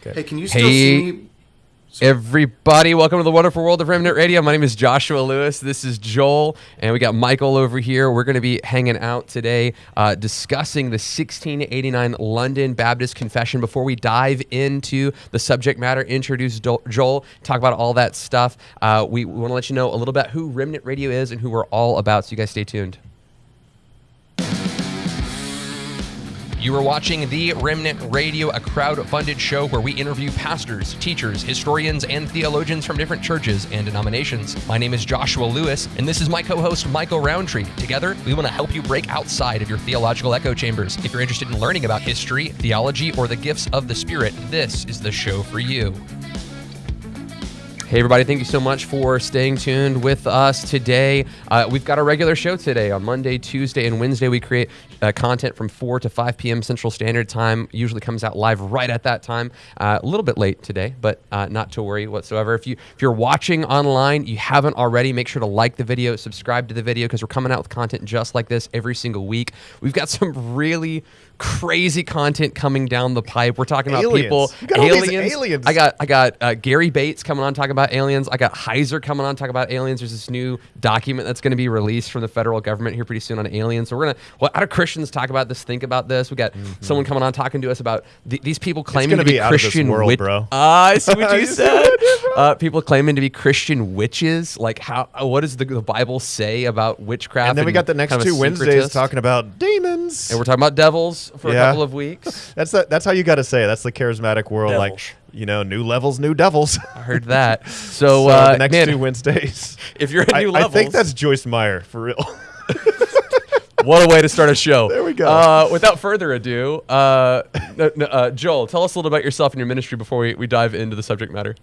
Okay. Hey, can you still Hey. see me? Everybody, welcome to the wonderful world of Remnant Radio. My name is Joshua Lewis. This is Joel, and we got Michael over here. We're going to be hanging out today, uh, discussing the 1689 London Baptist Confession. Before we dive into the subject matter, introduce Joel, talk about all that stuff. Uh, we want to let you know a little bit who Remnant Radio is and who we're all about. So you guys stay tuned. You are watching The Remnant Radio, a crowd-funded show where we interview pastors, teachers, historians, and theologians from different churches and denominations. My name is Joshua Lewis, and this is my co-host Michael Rowntree. Together, we want to help you break outside of your theological echo chambers. If you're interested in learning about history, theology, or the gifts of the Spirit, this is the show for you. Hey, everybody, thank you so much for staying tuned with us today. Uh, we've got a regular show today on Monday, Tuesday, and Wednesday. We create uh, content from 4 to 5 p.m. Central Standard Time. Usually comes out live right at that time. Uh, a little bit late today, but uh, not to worry whatsoever. If, you, if you're watching online, you haven't already, make sure to like the video, subscribe to the video, because we're coming out with content just like this every single week. We've got some really crazy content coming down the pipe. We're talking about Aliens. people, all aliens. I got I got uh, Gary Bates coming on talking about aliens. I got Heiser coming on talking about aliens. There's this new document that's going to be released from the federal government here pretty soon on aliens. So we're gonna. Well, how do Christians talk about this? Think about this. We got someone coming on talking to us about th- these people claiming gonna be, be out of this Christian world, wit- bro. Ah, I see what you said. what I did, bro? Uh, people claiming to be Christian witches. Like how? uh, What does the, the Bible say about witchcraft? And then we got the next kind of two Wednesdays talking about demons. And we're talking about devils for a couple of weeks. That's the, that's how you got to say it. That's the charismatic world. Devils. Like you know, new levels, new devils. I heard that. So, So uh, next man, two Wednesdays. if you're at I, new I levels, think that's Joyce Meyer for real. What a way to start a show. There we go. Uh, without further ado, uh, no, no, uh, Joel, tell us a little about yourself and your ministry before we, we dive into the subject matter.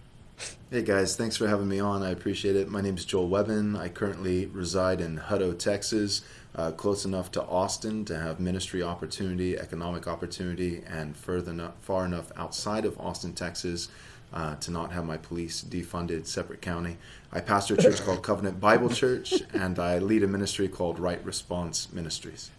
Hey guys, thanks for having me on. I appreciate it. My name is Joel Webbon. I currently reside in Hutto, Texas, uh, close enough to Austin to have ministry opportunity, economic opportunity, and further enough, far enough outside of Austin, Texas, uh, to not have my police defunded separate county. I pastor a church called Covenant Bible Church, and I lead a ministry called Right Response Ministries.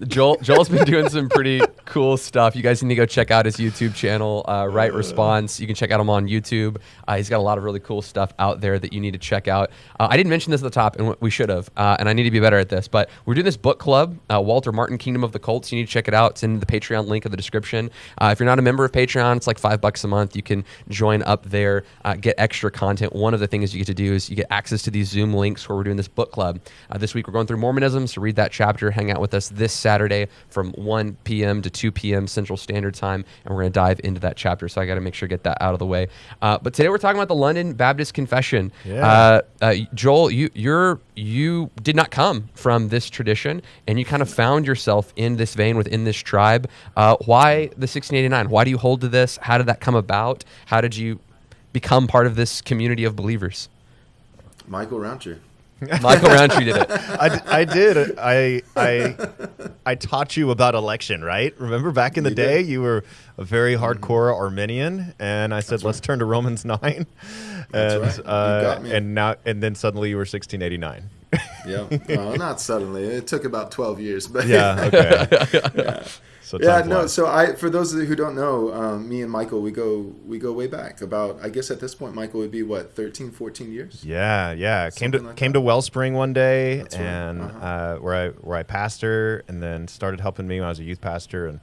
Joel, Joel's been doing some pretty cool stuff. You guys need to go check out his YouTube channel, uh, Right Response. You can check out him on YouTube. Uh, he's got a lot of really cool stuff out there that you need to check out. Uh, I didn't mention this at the top, and we should have, uh, and I need to be better at this. But we're doing this book club, uh, Walter Martin, Kingdom of the Cults. You need to check it out. It's in the Patreon link of the description. Uh, if you're not a member of Patreon, it's like five bucks a month. You can join up there, uh, get extra content. One of the things you get to do is you get access to these Zoom links where we're doing this book club. Uh, this week we're going through Mormonism, so read that chapter. Hang out with us this Saturday from 1 p.m. to 2 p.m. Central Standard Time, and we're going to dive into that chapter. So I got to make sure to get that out of the way. Uh, but today we're talking about the London Baptist Confession. Yeah. Uh, uh, Joel, you you're you did not come from this tradition, and you kind of found yourself in this vein within this tribe. Uh, why the 1689? Why do you hold to this? How did that come about? How did you become part of this community of believers? Michael Rowntree. Michael Rowntree did it. I did. I I I taught you about election, right? Remember back in the You day, did. you were a very hardcore Arminian, and I said, "Let's turn to Romans 9. and That's right. Uh, got me. and now and then suddenly you were 1689. Yeah, well, not suddenly. It took about 12 years, but yeah. Okay. So yeah no flies. so i for those of you who don't know um, me and michael we go we go way back about i guess at this point michael would be what 13 14 years Yeah, yeah. Came to like came that. to Wellspring one day, That's right. and Uh-huh. uh, where I where I pastor, and then started helping me when I was a youth pastor, and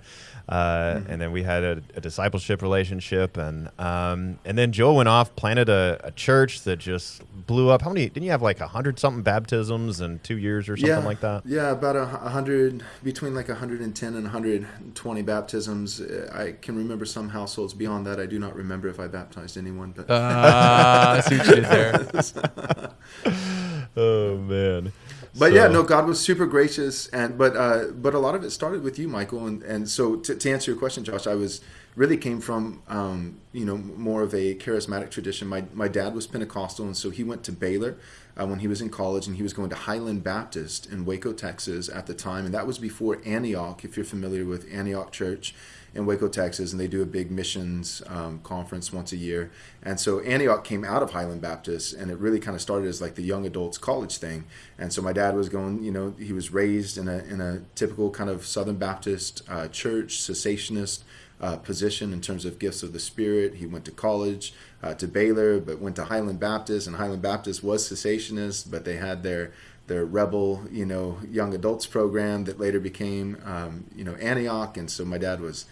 uh, Mm-hmm. and then we had a, a discipleship relationship, and um, and then Joel went off, planted a, a church that just blew up. How many? Didn't you have like a hundred something baptisms in two years or something yeah like that? yeah about a hundred between like 110 and 120 baptisms Uh, i can remember some households beyond that i do not remember if i baptized anyone but Uh, I see what you did there. Oh man. But yeah, no, God was super gracious, and but uh, but a lot of it started with you, Michael, and and so to, to answer your question, Josh, I was really came from um, you know more of a charismatic tradition. My my dad was Pentecostal, and so he went to Baylor uh, when he was in college, and he was going to Highland Baptist in Waco, Texas, at the time, and that was before Antioch. If you're familiar with Antioch Church in Waco, Texas, and they do a big missions um, conference once a year. And so Antioch came out of Highland Baptist, and it really kind of started as like the young adults college thing. And so my dad was going, you know, he was raised in a in a typical kind of Southern Baptist uh, church, cessationist. uh, position in terms of gifts of the Spirit. He went to college uh, to Baylor, but went to Highland Baptist, and Highland Baptist was cessationist, but they had their their rebel, you know, young adults program that later became, um, you know, Antioch, and so my dad was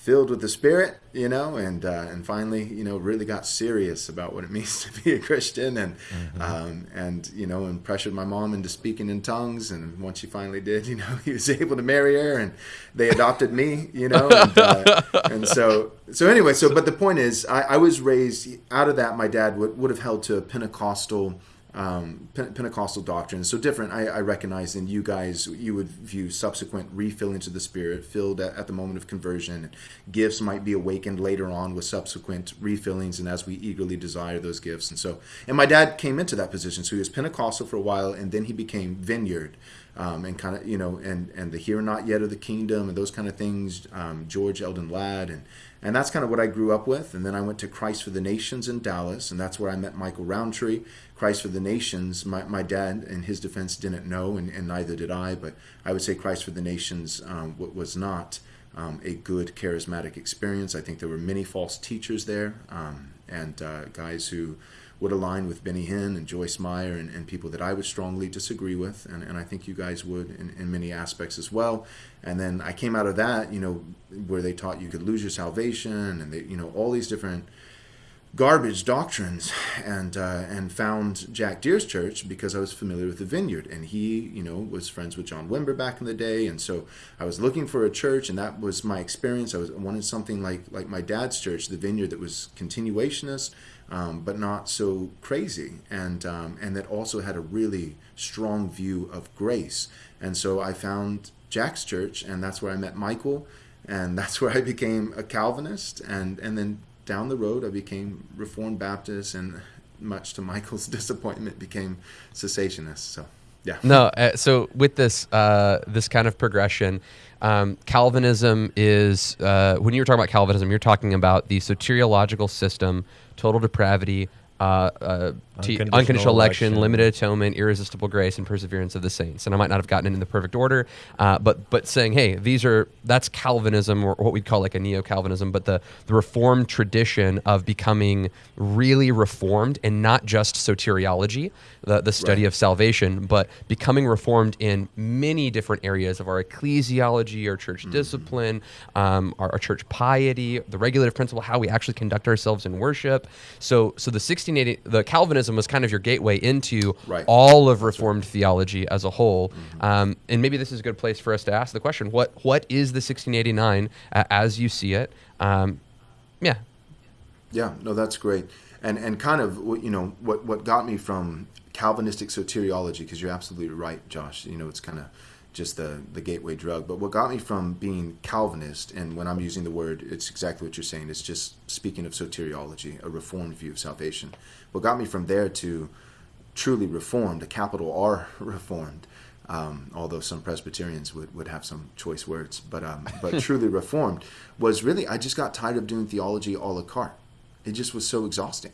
filled with the Spirit, you know, and uh, and finally, you know, really got serious about what it means to be a Christian, and mm-hmm. um, and you know, and pressured my mom into speaking in tongues, and once she finally did, you know, he was able to marry her, and they adopted me, you know, and, uh, and so so anyway, so but the point is, I, I was raised out of that. My dad would would have held to a Pentecostal um, Pentecostal doctrine. So different, I, I, recognize and you guys, you would view subsequent refillings of the Spirit filled at, at, the moment of conversion. Gifts might be awakened later on with subsequent refillings and as we eagerly desire those gifts. And so, and my dad came into that position. So he was Pentecostal for a while and then he became Vineyard. Um, and kind of you know and and the here not yet of the kingdom and those kind of things um, george eldon ladd and and that's kind of what i grew up with and then i went to christ for the nations in dallas and that's where i met michael rowntree Christ for the Nations, my, my dad, in his defense, didn't know, and, and neither did I, but I would say Christ for the Nations um, was not um, a good charismatic experience. I think there were many false teachers there um, and uh, guys who would align with Benny Hinn and Joyce Meyer and, and, people that I would strongly disagree with, and, and I think you guys would in, in many aspects as well. And then I came out of that, you know, where they taught you could lose your salvation, and they, you know, all these different garbage doctrines and uh, and found Jack Deere's church because I was familiar with the vineyard. And he you know was friends with John Wimber back in the day. And so I was looking for a church and that was my experience. I was I wanted something like like my dad's church the vineyard that was continuationist um, but not so crazy. And um, and that also had a really strong view of grace. And so I found Jack's church and that's where I met Michael and that's where I became a Calvinist. And and then down the road, I became Reformed Baptist, and much to Michael's disappointment, became cessationist. So, yeah. No, uh, so with this uh, this kind of progression, um, Calvinism is uh, when you were talking about Calvinism, you're talking about the soteriological system, total depravity, uh, uh, unconditional, unconditional election, election, limited atonement, irresistible grace, and perseverance of the saints. And I might not have gotten it in the perfect order, uh, but but saying, hey, these are that's Calvinism or what we'd call like a neo-Calvinism, but the the Reformed tradition of becoming really reformed and not just soteriology, the the study right. of salvation, but becoming reformed in many different areas of our ecclesiology, our church mm-hmm. discipline, um, our, our church piety, the regulative principle, how we actually conduct ourselves in worship. So so the 16 1680, the Calvinism was kind of your gateway into right. all of Reformed right. theology as a whole. Mm-hmm. Um, and maybe this is a good place for us to ask the question: What what is the 1689 uh, as you see it? Um, yeah. Yeah. No, that's great. And and kind of you know what what got me from Calvinistic soteriology because you're absolutely right, Josh. You know, it's kind of just the, the gateway drug. But what got me from being Calvinist, and when I'm using the word, it's exactly what you're saying, it's just speaking of soteriology, a reformed view of salvation. What got me from there to truly reformed, a capital R reformed, um, although some Presbyterians would, would have some choice words, but, um, but truly reformed, was really, I just got tired of doing theology a la carte. It just was so exhausting.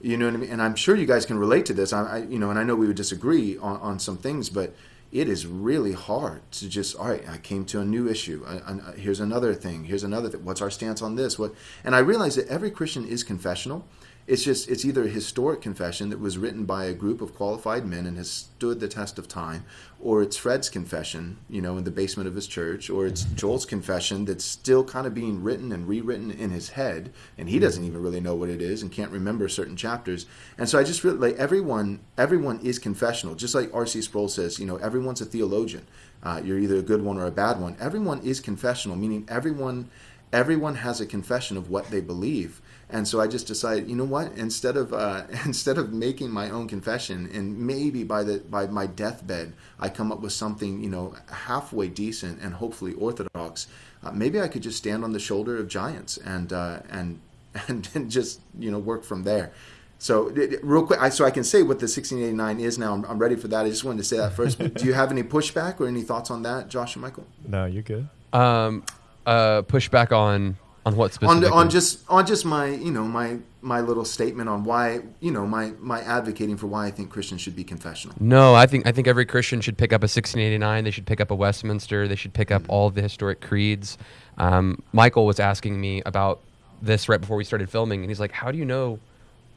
You know what I mean? And I'm sure you guys can relate to this. I, I you know, and I know we would disagree on, on some things, but it is really hard to just all right i came to a new issue. I, I, here's another thing. Here's another thing what's our stance on this? What and i realize that every christian is confessional it's just it's either a historic confession that was written by a group of qualified men and has stood the test of time or it's fred's confession you know in the basement of his church or it's joel's confession that's still kind of being written and rewritten in his head and he doesn't even really know what it is and can't remember certain chapters. And so i just feel like everyone everyone is confessional. Just like rc sproul says you know everyone's a theologian. Uh, you're either a good one or a bad one. Everyone is confessional meaning everyone everyone has a confession of what they believe and so I just decided, you know what? Instead of uh, instead of making my own confession, and maybe by the by my deathbed, I come up with something you know halfway decent and hopefully orthodox. Uh, maybe I could just stand on the shoulder of giants and uh, and and, and just you know work from there. So real quick, I, so I can say what the 1689 is now. I'm, I'm, ready for that. I just wanted to say that first. do you have any pushback or any thoughts on that, Josh and Michael? No, you're good. Um, uh, pushback on On what on specifically? on just on just my you know my my little statement on why you know my my advocating for why I think Christians should be confessional. No, I think I think every Christian should pick up a 1689. They should pick up a Westminster. They should pick up all the historic creeds. Um, Michael was asking me about this right before we started filming, and he's like, "How do you know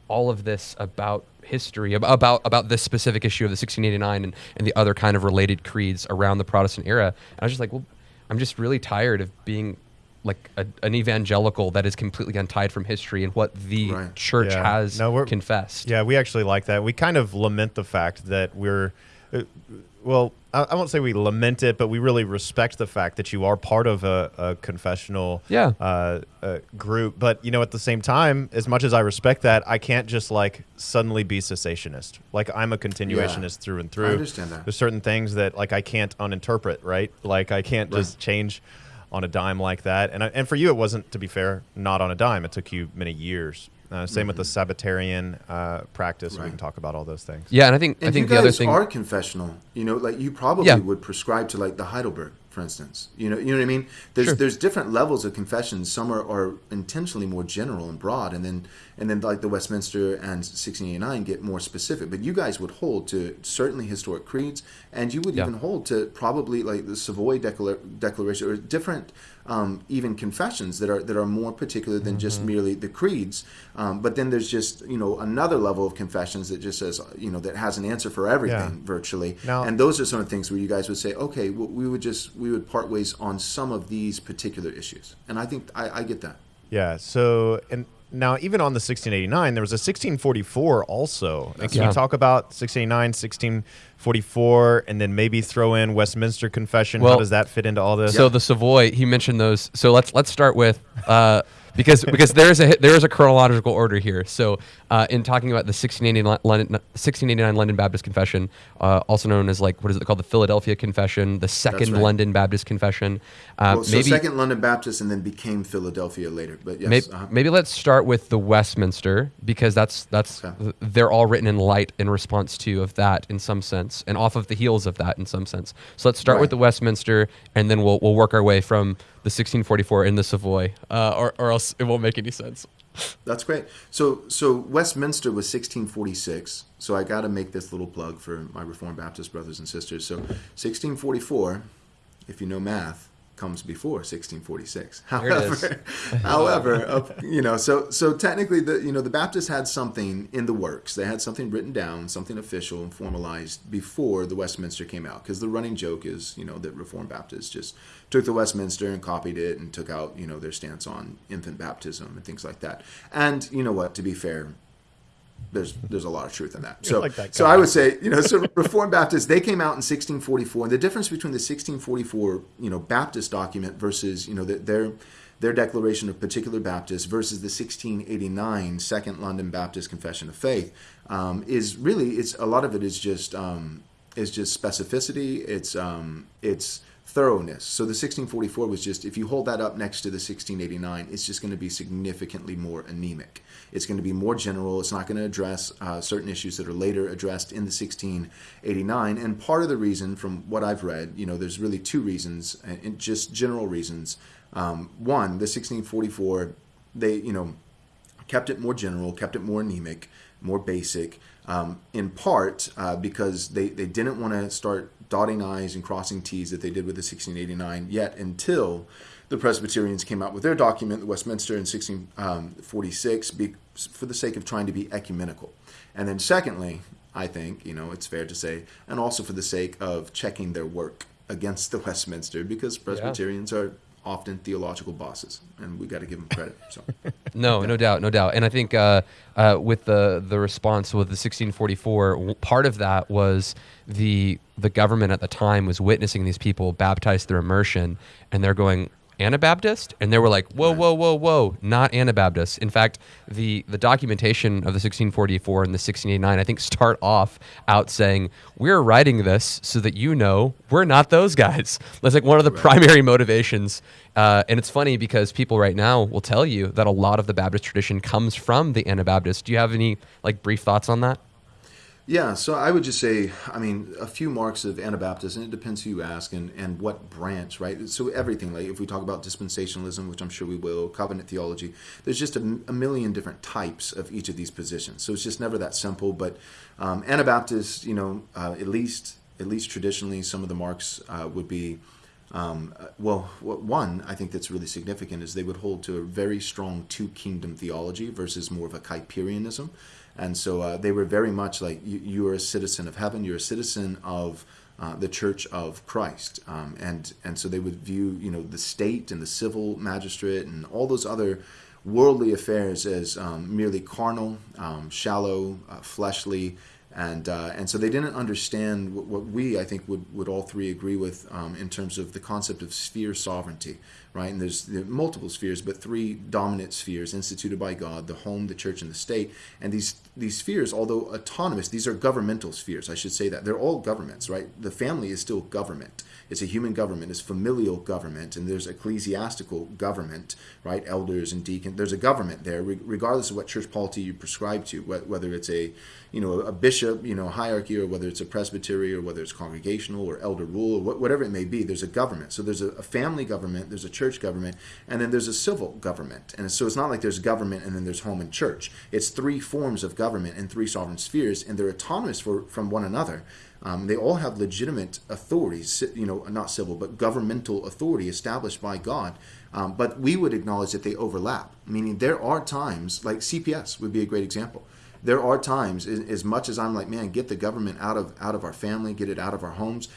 all of this about history, about about this specific issue of the 1689 and, and the other kind of related creeds around the Protestant era?" And I was just like, "Well, I'm just really tired of being." Like a, an evangelical that is completely untied from history and what the Right. church Yeah. has No, we're- confessed. Yeah, we actually like that. We kind of lament the fact that we're, uh, well, I, I won't say we lament it, but we really respect the fact that you are part of a, a confessional Yeah. uh, uh, group. But, you know, at the same time, as much as I respect that, I can't just like suddenly be cessationist. Like I'm a continuationist through and through. I understand that. There's certain things that like I can't uninterpret, right? Like I can't Right. just change on a dime like that. And and for you, it wasn't, to be fair, not on a dime. It took you many years. Uh, same with the Sabbatarian uh, practice. We Mm-hmm. Can talk about all those things. Yeah, and I think And I think you the other thing are confessional. You know, like you probably Yeah. would prescribe to like the Heidelberg, for instance. You know, you know what I mean? There's Sure. there's different levels of confessions. Some are, are intentionally more general and broad, and then and then like the Westminster and 1689 get more specific. But you guys would hold to certainly historic creeds, and you would Yeah. even hold to probably like the Savoy Declar- Declaration or different um, even confessions that are that are more particular than Mm-hmm. just merely the creeds. Um, but then there's just you know another level of confessions that just says you know that has an answer for everything Yeah. virtually. Now- and those are some of the things where you guys would say, okay, well, we would just we would part ways on some of these particular issues. And I think I, I get that. Yeah. So, and now even on the 1689, there was a 1644 also. And can Yeah. you talk about 1689, 1644, and then maybe throw in Westminster Confession? How does that fit into all this? So the Savoy, he mentioned those. So let's let's start with uh, because because there is a there is a chronological order here. So uh, in talking about the 1689 London 1689 London Baptist Confession, uh, also known as like what is it called, the Philadelphia Confession, the Second right. London Baptist Confession. Uh, Well, so maybe Second London Baptist and then became Philadelphia later. But yes, Maybe, uh-huh. maybe let's start with the Westminster because that's that's Okay. they're all written in light in response to of that in some sense and off of the heels of that in some sense. So let's start with the Westminster and then we'll we'll work our way from the 1644 in the Savoy, uh, or or else it won't make any sense. That's great. So so Westminster was 1646. So I got to make this little plug for my Reformed Baptist brothers and sisters. So 1644, if you know math, comes before 1646. There it is. However, however, you know, so so technically the you know the Baptists had something in the works. They had something written down, something official and formalized before the Westminster came out. Because the running joke is you know that Reformed Baptists just took the Westminster and copied it and took out you know their stance on infant baptism and things like that. And you know what? To be fair, there's there's a lot of truth in that. So like that so. I would say you know so Reformed Baptists they came out in 1644. And the difference between the 1644 you know Baptist document versus you know the, their their declaration of particular Baptists versus the 1689 Second London Baptist Confession of Faith um, is really it's a lot of it is just um, is just specificity. It's um, it's thoroughness. So the 1644 was just if you hold that up next to the 1689, it's just going to be significantly more anemic. It's going to be more general. It's not going to address uh, certain issues that are later addressed in the 1689. And part of the reason, from what I've read, you know, there's really two reasons, and just general reasons. Um, one, the 1644, they, you know, kept it more general, kept it more anemic, more basic, um, in part uh, because they, they didn't want to start dotting I's and crossing T's that they did with the 1689 yet until the Presbyterians came out with their document, the Westminster, in 1646, be, for the sake of trying to be ecumenical. And then, secondly, I think, you know, it's fair to say, and also for the sake of checking their work against the Westminster, because Presbyterians are often theological bosses, and we got to give them credit. So. No, no doubt, no doubt. And I think uh, uh, with the the response with the 1644, part of that was the the government at the time was witnessing these people baptized through immersion, and they're going Anabaptist, and they were like, whoa, whoa, whoa, whoa, not Anabaptist. In fact, the the documentation of the 1644 and the 1689, I think, start off out saying we're writing this so that you know we're not those guys. That's like one of the primary motivations. Uh, and it's funny because people right now will tell you that a lot of the Baptist tradition comes from the Anabaptist. Do you have any like brief thoughts on that? Yeah, so I would just say, I mean, a few marks of Anabaptist, and it depends who you ask and, and what branch, right? So everything, like if we talk about dispensationalism, which I'm sure we will, covenant theology, there's just a, a million different types of each of these positions. So it's just never that simple. But um, Anabaptist, you know, uh, at least at least traditionally, some of the marks uh, would be. Um, uh, well, one I think that's really significant is they would hold to a very strong two kingdom theology versus more of a Kuyperianism. And so uh, they were very much like you, you, are a citizen of heaven, you're a citizen of uh, the Church of Christ, um, and and so they would view you know the state and the civil magistrate and all those other worldly affairs as um, merely carnal, um, shallow, uh, fleshly, and uh, and so they didn't understand what, what, we I think would would all three agree with um, in terms of the concept of sphere sovereignty, right? And there's there multiple spheres, but three dominant spheres instituted by God: the home, the church, and the state. And these these spheres, although autonomous, these are governmental spheres. I should say that they're all governments, right? The family is still government. It's a human government. It's familial government, and there's ecclesiastical government, right? Elders and deacons. There's a government there, regardless of what church polity you prescribe to, whether it's a you know a bishop, you know hierarchy, or whether it's a presbytery, or whether it's congregational or elder rule, or whatever it may be. There's a government. So there's a family government. There's a church government, and then there's a civil government. And so it's not like there's government and then there's home and church. It's three forms of government and three sovereign spheres, and they're autonomous for, from one another. Um, they all have legitimate authorities, you know, not civil, but governmental authority established by God. Um, but we would acknowledge that they overlap, meaning there are times, like CPS would be a great example. There are times, as much as I'm like, man, get the government out of out of our family, get it out of our homes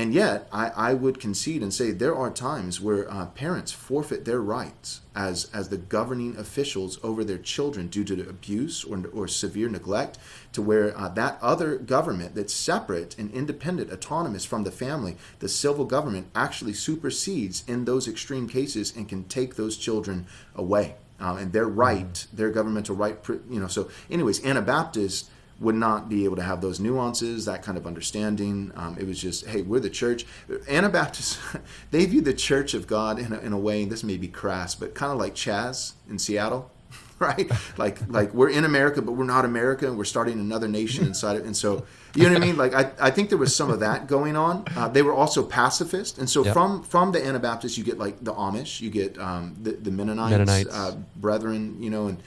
and yet, I, I would concede and say there are times where uh, parents forfeit their rights as, as the governing officials over their children due to abuse or, or severe neglect, to where uh, that other government that's separate and independent, autonomous from the family, the civil government, actually supersedes in those extreme cases and can take those children away. Uh, and their right, their governmental right, you know. So, anyways, Anabaptists would not be able to have those nuances, that kind of understanding. Um, it was just, hey, we're the church. Anabaptists, they view the church of God in a, in a way, this may be crass, but kind of like Chaz in Seattle, right? Like, like we're in America, but we're not America, and we're starting another nation inside it. And so, you know what I mean? Like, I, I think there was some of that going on. Uh, they were also pacifist, and so yep. from from the Anabaptists, you get like the Amish, you get um, the, the Mennonites, Mennonites. Uh, brethren, you know, and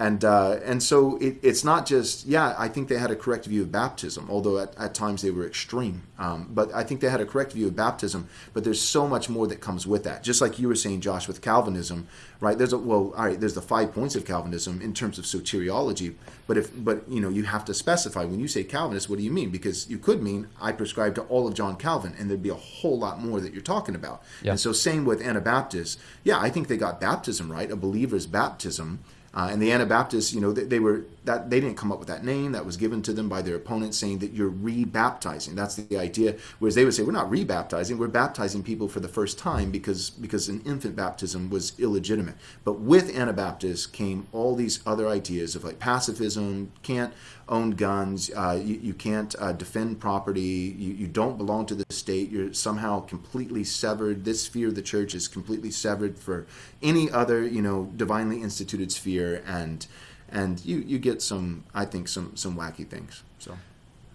and uh, and so it, it's not just yeah I think they had a correct view of baptism although at, at times they were extreme. Um, but I think they had a correct view of baptism but there's so much more that comes with that. Just like you were saying Josh with Calvinism right? There's a well all right there's the five points of Calvinism in terms of soteriology but if but you know you have to specify. When you say Calvinist what do you mean? Because you could mean I prescribe to all of John Calvin and there'd be a whole lot more that you're talking about. Yeah. and so same with Anabaptists. Yeah I think they got baptism right a believer's baptism uh, and the Anabaptists, you know, they, they, were that they didn't come up with that name. That was given to them by their opponents, saying that you're rebaptizing. That's the idea. Whereas they would say we're not rebaptizing, we're baptizing people for the first time because because an infant baptism was illegitimate. But with Anabaptists came all these other ideas of like pacifism, can't own guns, uh, you, you, can't uh, defend property, you, you don't belong to the state, you're somehow completely severed. This sphere of the church is completely severed for any other, you know, divinely instituted sphere, and and you you get some, I think, some some wacky things. So.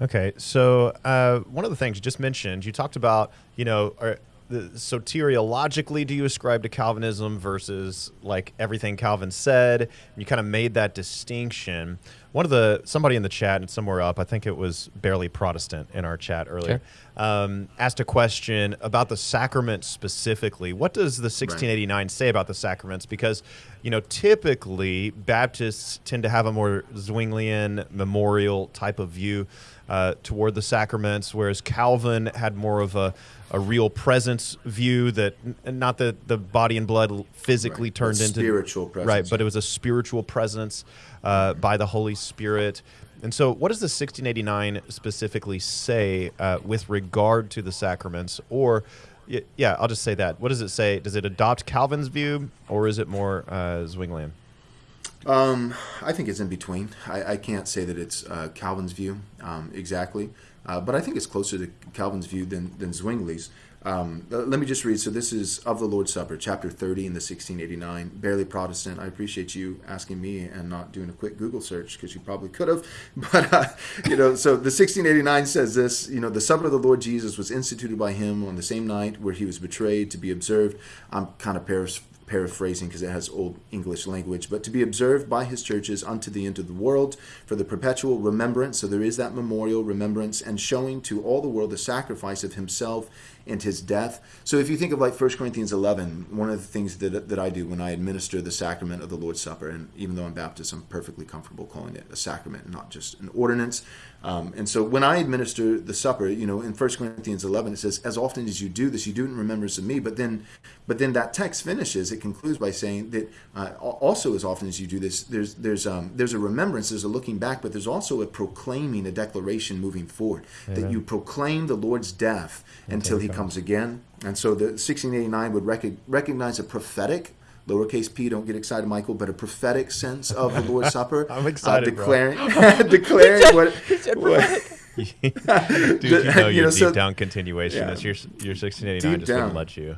Okay, so uh, one of the things you just mentioned, you talked about, you know, are, the, soteriologically do you ascribe to Calvinism versus like everything Calvin said? You kind of made that distinction. One of the somebody in the chat and somewhere up, I think it was barely Protestant in our chat earlier, um, asked a question about the sacraments specifically. What does the 1689 right. say about the sacraments? Because you know typically Baptists tend to have a more Zwinglian memorial type of view uh, toward the sacraments, whereas Calvin had more of a a real presence view that not that the body and blood physically right. turned into spiritual presence. right, but it was a spiritual presence uh, by the Holy Spirit. And so, what does the 1689 specifically say uh, with regard to the sacraments? Or, yeah, I'll just say that. What does it say? Does it adopt Calvin's view, or is it more uh, Zwinglian? Um, I think it's in between. I, I can't say that it's uh, Calvin's view um, exactly. uh, but I think it's closer to Calvin's view than, than Zwingli's. Um, uh, let me just read. So this is of the Lord's Supper, chapter 30 in the 1689. Barely Protestant. I appreciate you asking me and not doing a quick Google search because you probably could have. But, uh, you know, so the 1689 says this, you know, the supper of the Lord Jesus was instituted by him on the same night where he was betrayed to be observed. I'm kind of paras- paraphrasing because it has old English language, but to be observed by his churches unto the end of the world for the perpetual remembrance. So there is that memorial remembrance and showing to all the world the sacrifice of himself and his death. So if you think of like 1 Corinthians 11, one of the things that, that I do when I administer the sacrament of the Lord's Supper, and even though I'm Baptist, I'm perfectly comfortable calling it a sacrament, not just an ordinance. Um, and so when I administer the supper, you know, in 1 Corinthians 11, it says, as often as you do this, you do it in remembrance of me. But then, but then that text finishes, it concludes by saying that uh, also as often as you do this, there's, there's, um, there's a remembrance, there's a looking back, but there's also a proclaiming, a declaration moving forward, Amen. that you proclaim the Lord's death until he comes again. And so the 1689 would rec- recognize a prophetic lowercase p. Don't get excited, Michael, but a prophetic sense of the Lord's Supper. I'm excited, uh, declaring, declaring what. what Dude, you know your deep so, down continuation. Yeah, your your 1689 just down. wouldn't let you.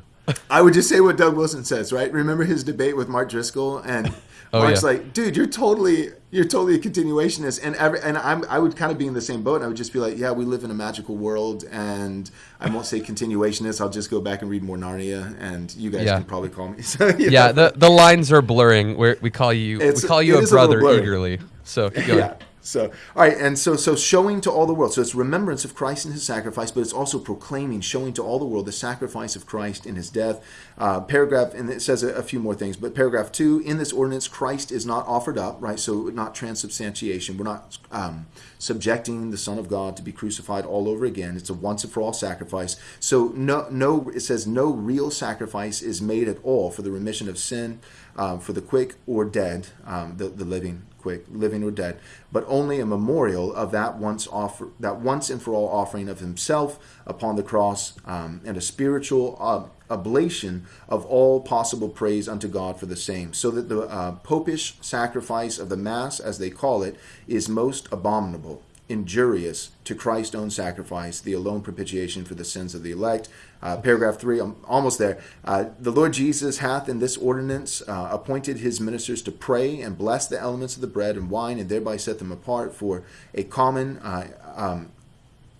I would just say what Doug Wilson says, right? Remember his debate with Mark Driscoll, and oh, Mark's yeah. like, "Dude, you're totally, you're totally a continuationist," and every, and I'm, I would kind of be in the same boat, and I would just be like, "Yeah, we live in a magical world," and I won't say continuationist. I'll just go back and read more Narnia, and you guys yeah. can probably call me. So, yeah, know. the the lines are blurring. Where we call you, it's, we call you a brother a eagerly. So keep going. Yeah. So, all right, and so so showing to all the world. So it's remembrance of Christ and His sacrifice, but it's also proclaiming, showing to all the world the sacrifice of Christ in His death. Uh, paragraph, and it says a, a, few more things, but paragraph two: in this ordinance, Christ is not offered up, right? So not transubstantiation. We're not um, subjecting the Son of God to be crucified all over again. It's a once and for all sacrifice. So no, no, it says no real sacrifice is made at all for the remission of sin, um, for the quick or dead, um, the the living quick, living or dead, but only a memorial of that once offer, that once and for all offering of himself upon the cross, um, and a spiritual uh, oblation of all possible praise unto God for the same, so that the uh, popish sacrifice of the Mass, as they call it, is most abominable injurious to Christ's own sacrifice, the alone propitiation for the sins of the elect. Uh, paragraph three, I'm almost there. Uh, the Lord Jesus hath in this ordinance uh, appointed his ministers to pray and bless the elements of the bread and wine, and thereby set them apart for a common uh, um,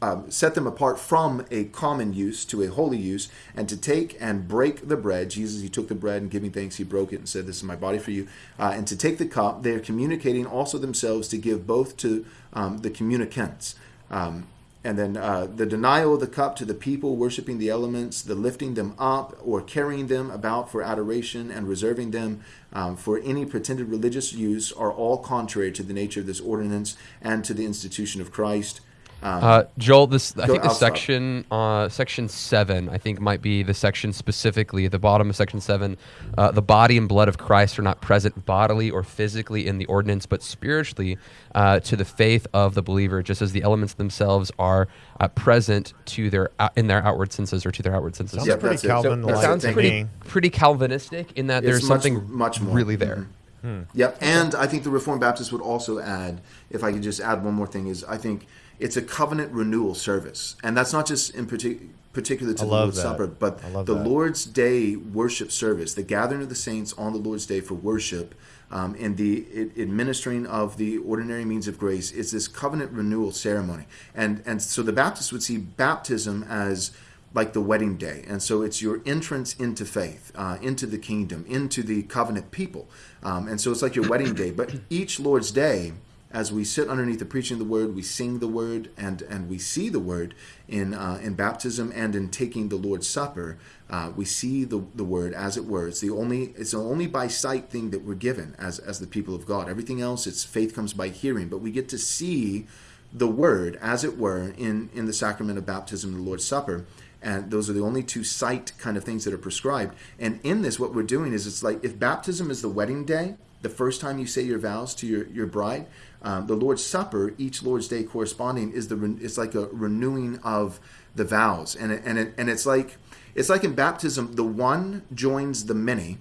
um, set them apart from a common use to a holy use, and to take and break the bread. Jesus, he took the bread and giving thanks, he broke it and said, This is my body for you. Uh, and to take the cup, they are communicating also themselves to give both to um, the communicants. Um, and then uh, the denial of the cup to the people worshiping the elements, the lifting them up or carrying them about for adoration and reserving them um, for any pretended religious use are all contrary to the nature of this ordinance and to the institution of Christ. Um, uh, Joel, this I think the section uh, section seven I think might be the section specifically at the bottom of section seven. Uh, the body and blood of Christ are not present bodily or physically in the ordinance, but spiritually uh, to the faith of the believer, just as the elements themselves are uh, present to their uh, in their outward senses or to their outward senses. Sounds yeah, pretty Calvin. So, sounds pretty pretty Calvinistic in that it's there's much, something much more really there. Mm-hmm. Hmm. Yep, and I think the Reformed Baptists would also add, if I could just add one more thing, is I think it's a covenant renewal service, and that's not just in particular particular to I the Lord's that. Supper, but the that. Lord's Day worship service, the gathering of the saints on the Lord's Day for worship, um, and the it, administering of the ordinary means of grace is this covenant renewal ceremony. And and so the Baptists would see baptism as like the wedding day. And so it's your entrance into faith, uh, into the kingdom, into the covenant people. Um, and so it's like your wedding day. But each Lord's Day as we sit underneath the preaching of the word, we sing the word and, and we see the word in, uh, in baptism and in taking the Lord's Supper. Uh, we see the, the word as it were. It's the only it's the only by sight thing that we're given as, as the people of God. Everything else, it's faith comes by hearing, but we get to see the word as it were in, in the sacrament of baptism and the Lord's Supper. And those are the only two sight kind of things that are prescribed. And in this, what we're doing is it's like if baptism is the wedding day, the first time you say your vows to your, your bride, um, the Lord's Supper, each Lord's Day corresponding, is the it's like a renewing of the vows, and it, and it, and it's like it's like in baptism, the one joins the many,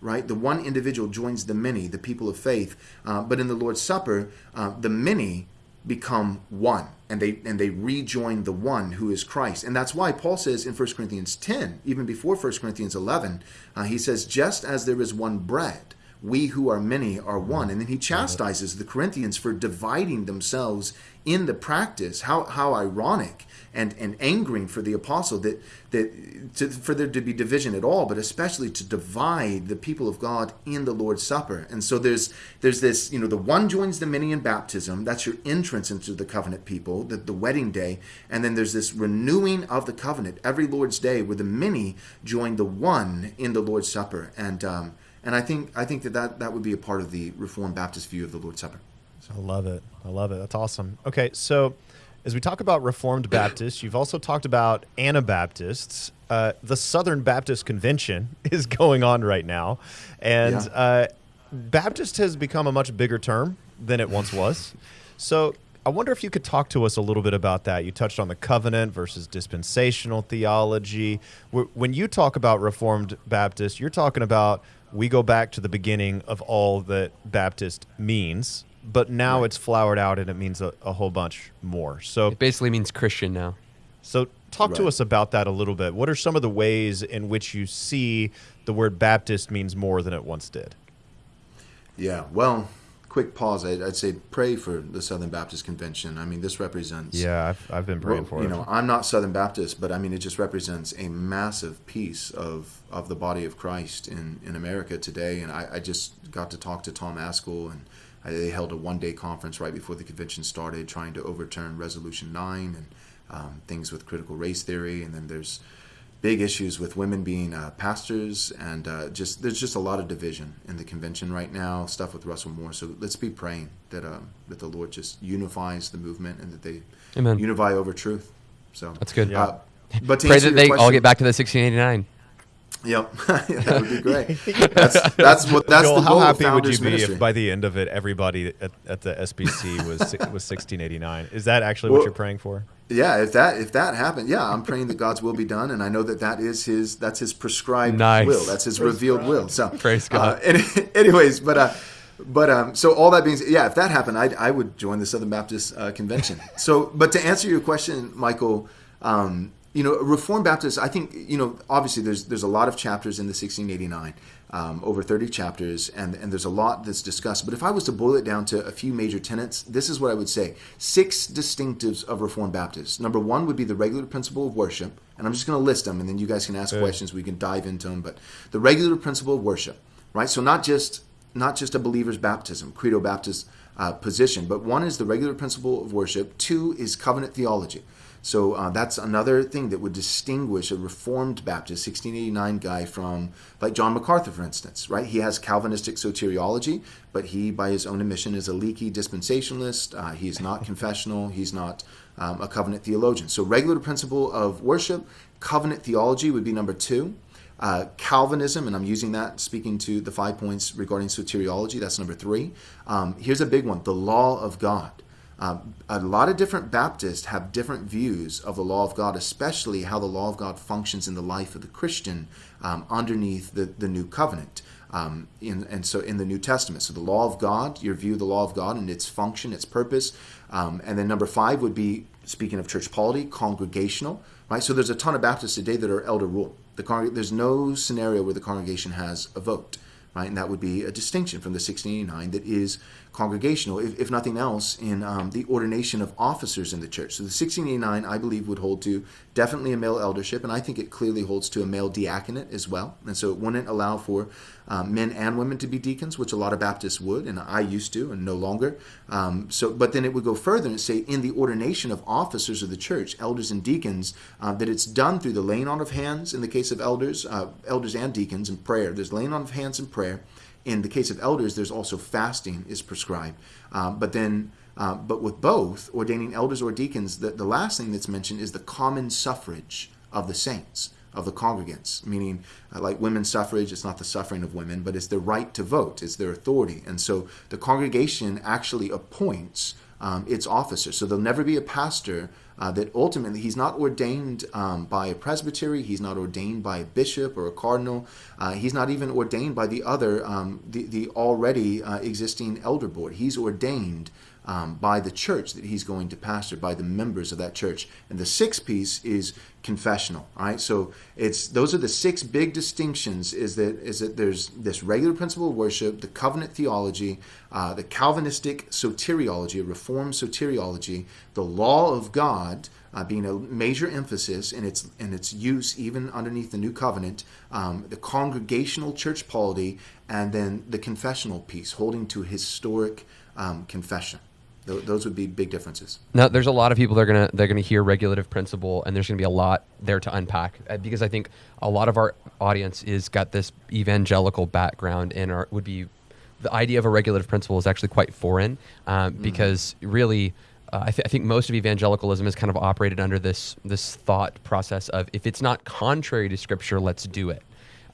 right? The one individual joins the many, the people of faith. Uh, but in the Lord's Supper, uh, the many become one and they and they rejoin the one who is Christ. And that's why Paul says in 1 Corinthians 10, even before 1 Corinthians 11, uh, he says, just as there is one bread, we who are many are one. And then he chastises the Corinthians for dividing themselves in the practice. How, how ironic and, and angering for the apostle that, that to, for there to be division at all, but especially to divide the people of God in the Lord's Supper. And so there's there's this, you know, the one joins the many in baptism. That's your entrance into the covenant people, the, the wedding day. And then there's this renewing of the covenant every Lord's day where the many join the one in the Lord's Supper. And um, and I think I think that, that that would be a part of the Reformed Baptist view of the Lord's Supper. So. I love it. I love it. That's awesome. Okay, so as we talk about Reformed Baptists, you've also talked about Anabaptists. Uh, the Southern Baptist Convention is going on right now, and yeah. uh, Baptist has become a much bigger term than it once was. So I wonder if you could talk to us a little bit about that. You touched on the covenant versus dispensational theology. When you talk about Reformed Baptist, you're talking about we go back to the beginning of all that Baptist means but now right. it's flowered out and it means a, a, whole bunch more. So it basically means Christian now. So talk right. to us about that a little bit. What are some of the ways in which you see the word Baptist means more than it once did? Yeah, well, quick pause. I'd, I'd say pray for the Southern Baptist Convention. I mean, this represents. Yeah, I've, I've been praying well, for you it. You know, I'm not Southern Baptist, but I mean, it just represents a massive piece of, of the body of Christ in, in America today. And I, I just got to talk to Tom Ascol and they held a one day conference right before the convention started trying to overturn Resolution 9 and um, things with critical race theory. And then there's big issues with women being uh, pastors and uh, just there's just a lot of division in the convention right now stuff with russell moore so let's be praying that um, that the lord just unifies the movement and that they Amen. unify over truth so that's good uh, but pray that they question, all get back to the 1689 Yep, that would be great. That's that's what that's Joel, the goal. How happy would you be ministry. if by the end of it, everybody at, at the SBC was was 1689? Is that actually well, what you're praying for? Yeah, if that if that happened, yeah, I'm praying that God's will be done, and I know that that is His that's His prescribed nice. will. That's His Praise revealed God. will. So praise God. Uh, any, anyways, but. Uh, but um, so all that being said, yeah, if that happened, I, I would join the Southern Baptist uh, Convention. so, but to answer your question, Michael, um, you know, Reformed Baptists, I think, you know, obviously there's there's a lot of chapters in the 1689, um, over 30 chapters, and, and there's a lot that's discussed. But if I was to boil it down to a few major tenets, this is what I would say. Six distinctives of Reformed Baptists. Number one would be the regular principle of worship, and I'm just going to list them, and then you guys can ask yeah. questions, we can dive into them. But the regular principle of worship, right? So not just not just a believer's baptism, credo Baptist uh, position, but one is the regular principle of worship. Two is covenant theology. So uh, that's another thing that would distinguish a Reformed Baptist, 1689 guy from, like John MacArthur, for instance, right? He has Calvinistic soteriology, but he, by his own admission, is a leaky dispensationalist. Uh, he's not confessional. He's not um, a covenant theologian. So, regular principle of worship, covenant theology would be number two. Uh, Calvinism, and I'm using that speaking to the five points regarding soteriology, that's number three. Um, here's a big one the law of God. Um, a lot of different Baptists have different views of the law of God, especially how the law of God functions in the life of the Christian um, underneath the, the new covenant. Um, in, and so in the New Testament. So the law of God, your view of the law of God and its function, its purpose. Um, and then number five would be, speaking of church polity, congregational, right? So there's a ton of Baptists today that are elder rule. The there's no scenario where the congregation has a vote, right? And that would be a distinction from the 1689 that is congregational, if, if nothing else, in um, the ordination of officers in the church. So the 1689, I believe, would hold to definitely a male eldership, and I think it clearly holds to a male diaconate as well. And so it wouldn't allow for um, men and women to be deacons, which a lot of Baptists would, and I used to, and no longer. Um, so, but then it would go further and say, in the ordination of officers of the church, elders and deacons, uh, that it's done through the laying on of hands in the case of elders, uh, elders and deacons, in prayer. There's laying on of hands in prayer in the case of elders, there's also fasting is prescribed. Um, but then, uh, but with both ordaining elders or deacons, the, the last thing that's mentioned is the common suffrage of the saints of the congregants, meaning uh, like women's suffrage, it's not the suffering of women, but it's their right to vote, it's their authority. And so the congregation actually appoints um, its officers. So there'll never be a pastor uh, that ultimately he's not ordained um, by a presbytery, he's not ordained by a bishop or a cardinal, uh, he's not even ordained by the other, um, the, the already uh, existing elder board. He's ordained um, by the church that he's going to pastor, by the members of that church. And the sixth piece is confessional. All right, so it's those are the six big distinctions. Is that is that there's this regular principle of worship, the covenant theology, uh, the Calvinistic soteriology, Reformed soteriology, the law of God. Uh, being a major emphasis in its in its use even underneath the new covenant, um, the congregational church polity, and then the confessional piece, holding to historic um, confession. Th- those would be big differences. Now, there's a lot of people that are gonna they're gonna hear regulative principle, and there's gonna be a lot there to unpack uh, because I think a lot of our audience is got this evangelical background and are, would be the idea of a regulative principle is actually quite foreign um, mm-hmm. because really. Uh, I, th- I, think most of evangelicalism is kind of operated under this this thought process of if it's not contrary to scripture, let's do it.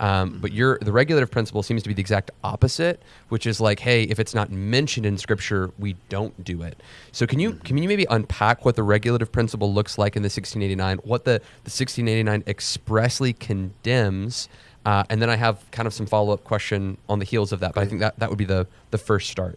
Um, but your the regulative principle seems to be the exact opposite, which is like, hey, if it's not mentioned in Scripture, we don't do it. So can you can you maybe unpack what the regulative principle looks like in the 1689, what the the 1689 expressly condemns, uh, and then I have kind of some follow up question on the heels of that. But I think that that would be the the first start.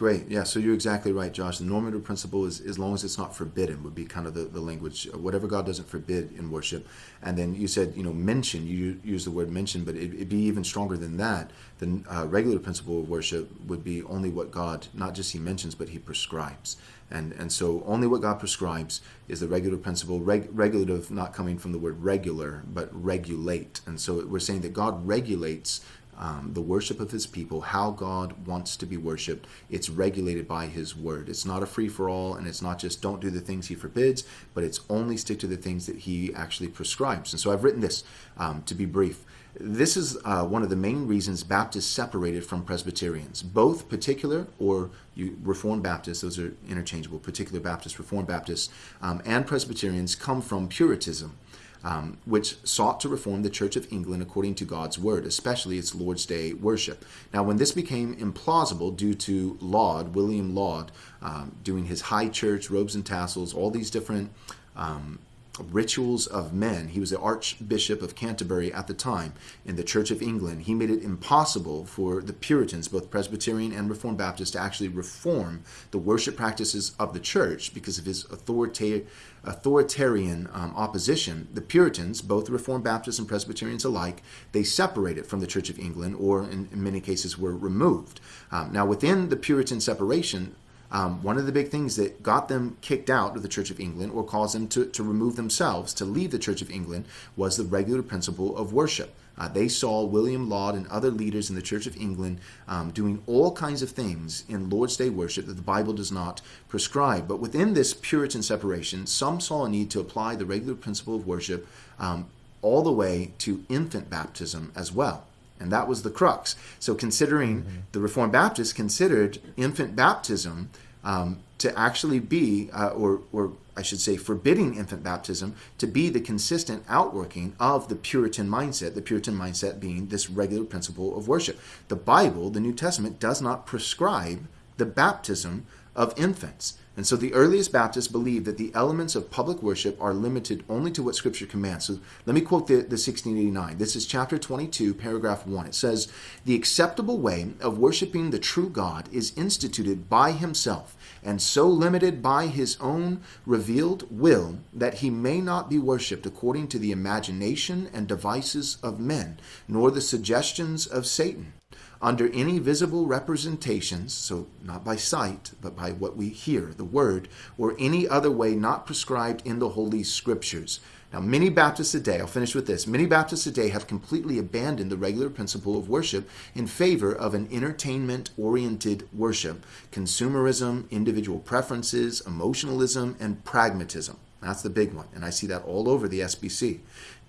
Great. Yeah, so you're exactly right, Josh. The normative principle is as long as it's not forbidden would be kind of the, the language. Whatever God doesn't forbid in worship. And then you said, you know, mention, you use the word mention, but it, would be even stronger than that. The uh, regular principle of worship would be only what God, not just he mentions, but he prescribes. And, and so only what God prescribes is the regular principle, reg, regulative not coming from the word regular, but regulate. And so we're saying that God regulates um, the worship of his people, how God wants to be worshiped. It's regulated by his word. It's not a free for all, and it's not just don't do the things he forbids, but it's only stick to the things that he actually prescribes. And so I've written this um, to be brief. This is uh, one of the main reasons Baptists separated from Presbyterians. Both particular or you, Reformed Baptists, those are interchangeable, particular Baptists, Reformed Baptists, um, and Presbyterians come from Puritanism um, which sought to reform the Church of England according to God's word, especially its Lord's Day worship. Now, when this became implausible due to Laud, William Laud, um, doing his high church, robes and tassels, all these different um, rituals of men. He was the Archbishop of Canterbury at the time in the Church of England. He made it impossible for the Puritans, both Presbyterian and Reformed Baptists, to actually reform the worship practices of the church because of his authorita- authoritarian um, opposition. The Puritans, both Reformed Baptists and Presbyterians alike, they separated from the Church of England or in, in many cases were removed. Um, now, within the Puritan separation, um, one of the big things that got them kicked out of the Church of England or caused them to, to remove themselves, to leave the Church of England, was the regular principle of worship. Uh, they saw William Laud and other leaders in the Church of England um, doing all kinds of things in Lord's Day worship that the Bible does not prescribe. But within this Puritan separation, some saw a need to apply the regular principle of worship um, all the way to infant baptism as well. And that was the crux. So, considering mm-hmm. the Reformed Baptists considered infant baptism um, to actually be, uh, or, or I should say, forbidding infant baptism to be the consistent outworking of the Puritan mindset, the Puritan mindset being this regular principle of worship. The Bible, the New Testament, does not prescribe the baptism of infants. And so the earliest Baptists believed that the elements of public worship are limited only to what Scripture commands. So let me quote the, the 1689. This is chapter 22, paragraph 1. It says, The acceptable way of worshiping the true God is instituted by himself, and so limited by his own revealed will that he may not be worshiped according to the imagination and devices of men, nor the suggestions of Satan under any visible representations, so not by sight, but by what we hear, the word, or any other way not prescribed in the Holy Scriptures. Now, many Baptists today, I'll finish with this, many Baptists today have completely abandoned the regular principle of worship in favor of an entertainment oriented worship, consumerism, individual preferences, emotionalism, and pragmatism. That's the big one, and I see that all over the SBC.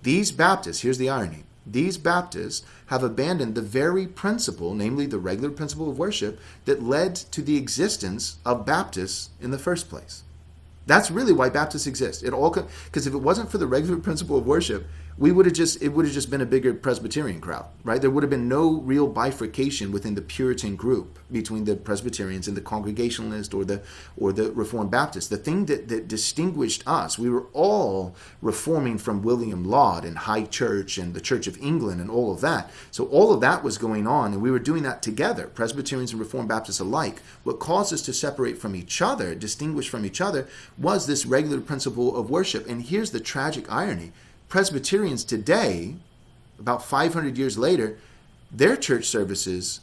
These Baptists, here's the irony, these Baptists have abandoned the very principle, namely the regular principle of worship, that led to the existence of Baptists in the first place. That's really why Baptists exist. It all because if it wasn't for the regular principle of worship, we would have just it would have just been a bigger Presbyterian crowd, right? There would have been no real bifurcation within the Puritan group between the Presbyterians and the Congregationalist or the or the Reformed Baptist. The thing that, that distinguished us, we were all reforming from William Laud and High Church and the Church of England and all of that. So all of that was going on, and we were doing that together, Presbyterians and Reformed Baptists alike. What caused us to separate from each other, distinguish from each other, was this regular principle of worship. And here's the tragic irony Presbyterians today, about 500 years later, their church services,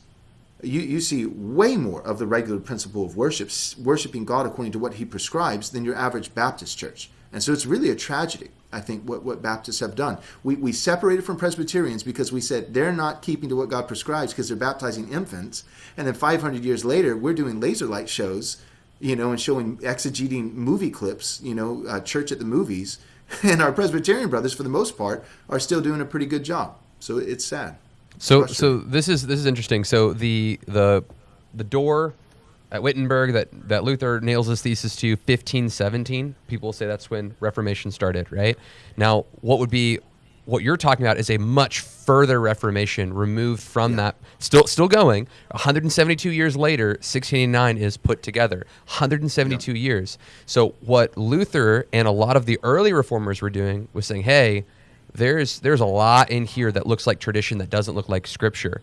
you, you see way more of the regular principle of worship, worshiping God according to what He prescribes, than your average Baptist church. And so it's really a tragedy, I think, what, what Baptists have done. We, we separated from Presbyterians because we said they're not keeping to what God prescribes because they're baptizing infants. And then 500 years later, we're doing laser light shows, you know, and showing exegeting movie clips, you know, uh, church at the movies and our Presbyterian brothers, for the most part, are still doing a pretty good job. So it's sad. So, so this is this is interesting. So the the the door at Wittenberg that that Luther nails his thesis to 1517. People say that's when Reformation started, right? Now, what would be what you're talking about is a much further reformation removed from yeah. that still still going. 172 years later 1689 is put together. 172 yeah. years. So what luther and a lot of the early reformers were doing was saying hey there's there's a lot in here that looks like tradition that doesn't look like scripture.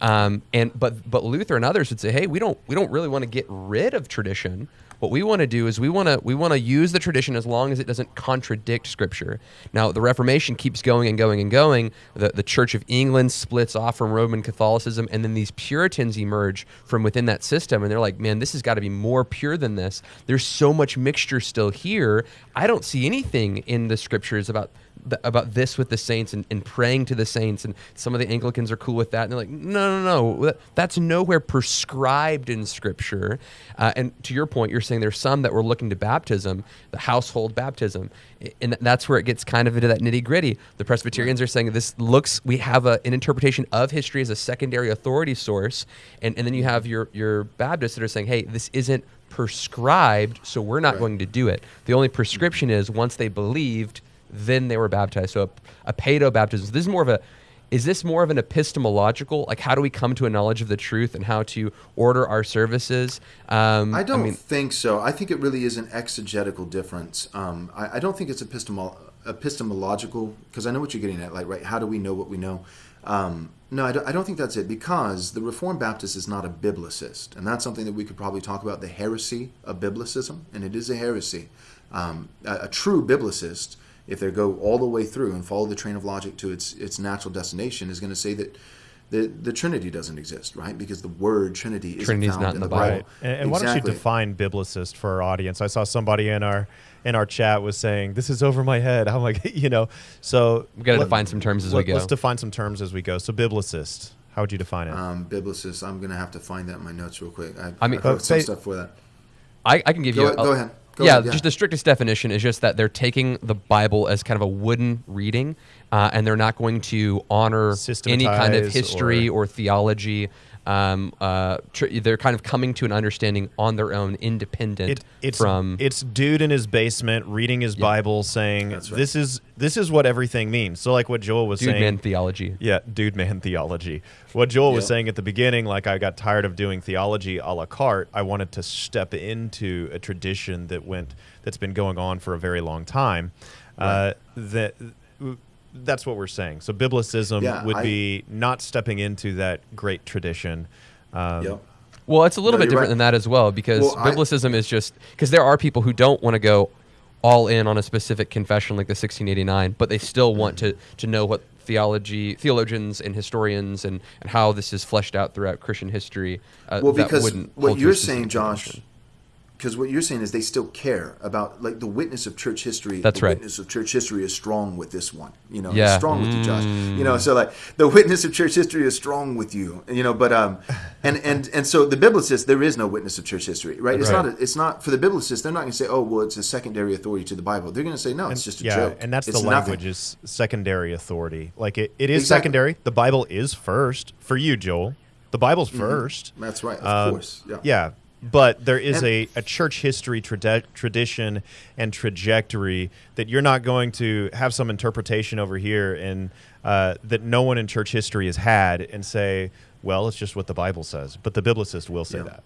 Um, and but but luther and others would say hey we don't we don't really want to get rid of tradition what we want to do is we want to we want to use the tradition as long as it doesn't contradict Scripture. Now, the Reformation keeps going and going and going. The, the Church of England splits off from Roman Catholicism, and then these Puritans emerge from within that system, and they're like, man, this has got to be more pure than this. There's so much mixture still here. I don't see anything in the Scriptures about about this with the saints and, and praying to the saints and some of the anglicans are cool with that and they're like no no no that's nowhere prescribed in scripture. Uh, and to your point you're saying there's some that were looking to baptism the household baptism and that's where it gets kind of into that nitty gritty the presbyterians are saying this looks we have a, an interpretation of history as a secondary authority source and, and then you have your your baptists that are saying hey this isn't prescribed so we're not right. going to do it. The only prescription is once they believed then they were baptized. So a, a paedo baptism. This is more of a is this more of an epistemological like how do we come to a knowledge of the truth and how to order our services? Um, i don't I mean, think so. I think it really is an exegetical difference. Um, I, I, don't think it's epistemol- epistemological because i know what you're getting at like right how do we know what we know? Um, no I don't, I don't think that's it because the reformed baptist is not a biblicist and that's something that we could probably talk about the heresy of biblicism and it is a heresy. Um, a, a true biblicist if they go all the way through and follow the train of logic to its its natural destination, is going to say that the, the Trinity doesn't exist, right? Because the word Trinity is found not in, in the Bible. Bible. And, and exactly. why don't you define biblicist for our audience? I saw somebody in our in our chat was saying this is over my head. I'm like, you know, so we got to define some terms as let, we go. Let's define some terms as we go. So biblicist, how would you define it? Um, biblicist. I'm going to have to find that in my notes real quick. I, I mean, I wrote some stuff for that. I, I can give go, you. A, go ahead. Go yeah, ahead, yeah, just the strictest definition is just that they're taking the Bible as kind of a wooden reading, uh, and they're not going to honor any kind of history or, or theology um, uh, tr- they're kind of coming to an understanding on their own, independent it, it's, from. It's dude in his basement reading his yeah. Bible, saying, right. "This is this is what everything means." So, like what Joel was dude saying, man theology. Yeah, dude man theology. What Joel was saying at the beginning, like I got tired of doing theology a la carte. I wanted to step into a tradition that went that's been going on for a very long time. Right. Uh, that that's what we're saying. So biblicism yeah, would I, be not stepping into that great tradition. Um, yep. Well, it's a little no, bit different right. than that as well because well, biblicism I, is just because there are people who don't want to go all in on a specific confession like the 1689, but they still want to to know what theology theologians and historians and, and how this is fleshed out throughout Christian history. Uh, well, because what you're saying, Josh, because what you're saying is they still care about like the witness of church history. That's the right. Witness of church history is strong with this one. You know, yeah. strong with you, Josh. You know, so like the witness of church history is strong with you. You know, but um, and and and so the biblicist there is no witness of church history, right? It's right. not. A, it's not for the biblicist. They're not going to say, oh, well, it's a secondary authority to the Bible. They're going to say, no, it's just a yeah, joke. and that's it's the language nothing. is secondary authority. Like it, it is exactly. secondary. The Bible is first for you, Joel. The Bible's 1st mm-hmm. That's right. Of um, course. Yeah. Yeah but there is a, a church history trad- tradition and trajectory that you're not going to have some interpretation over here and uh, that no one in church history has had and say, well, it's just what the Bible says. But the biblicist will say Yeah. that.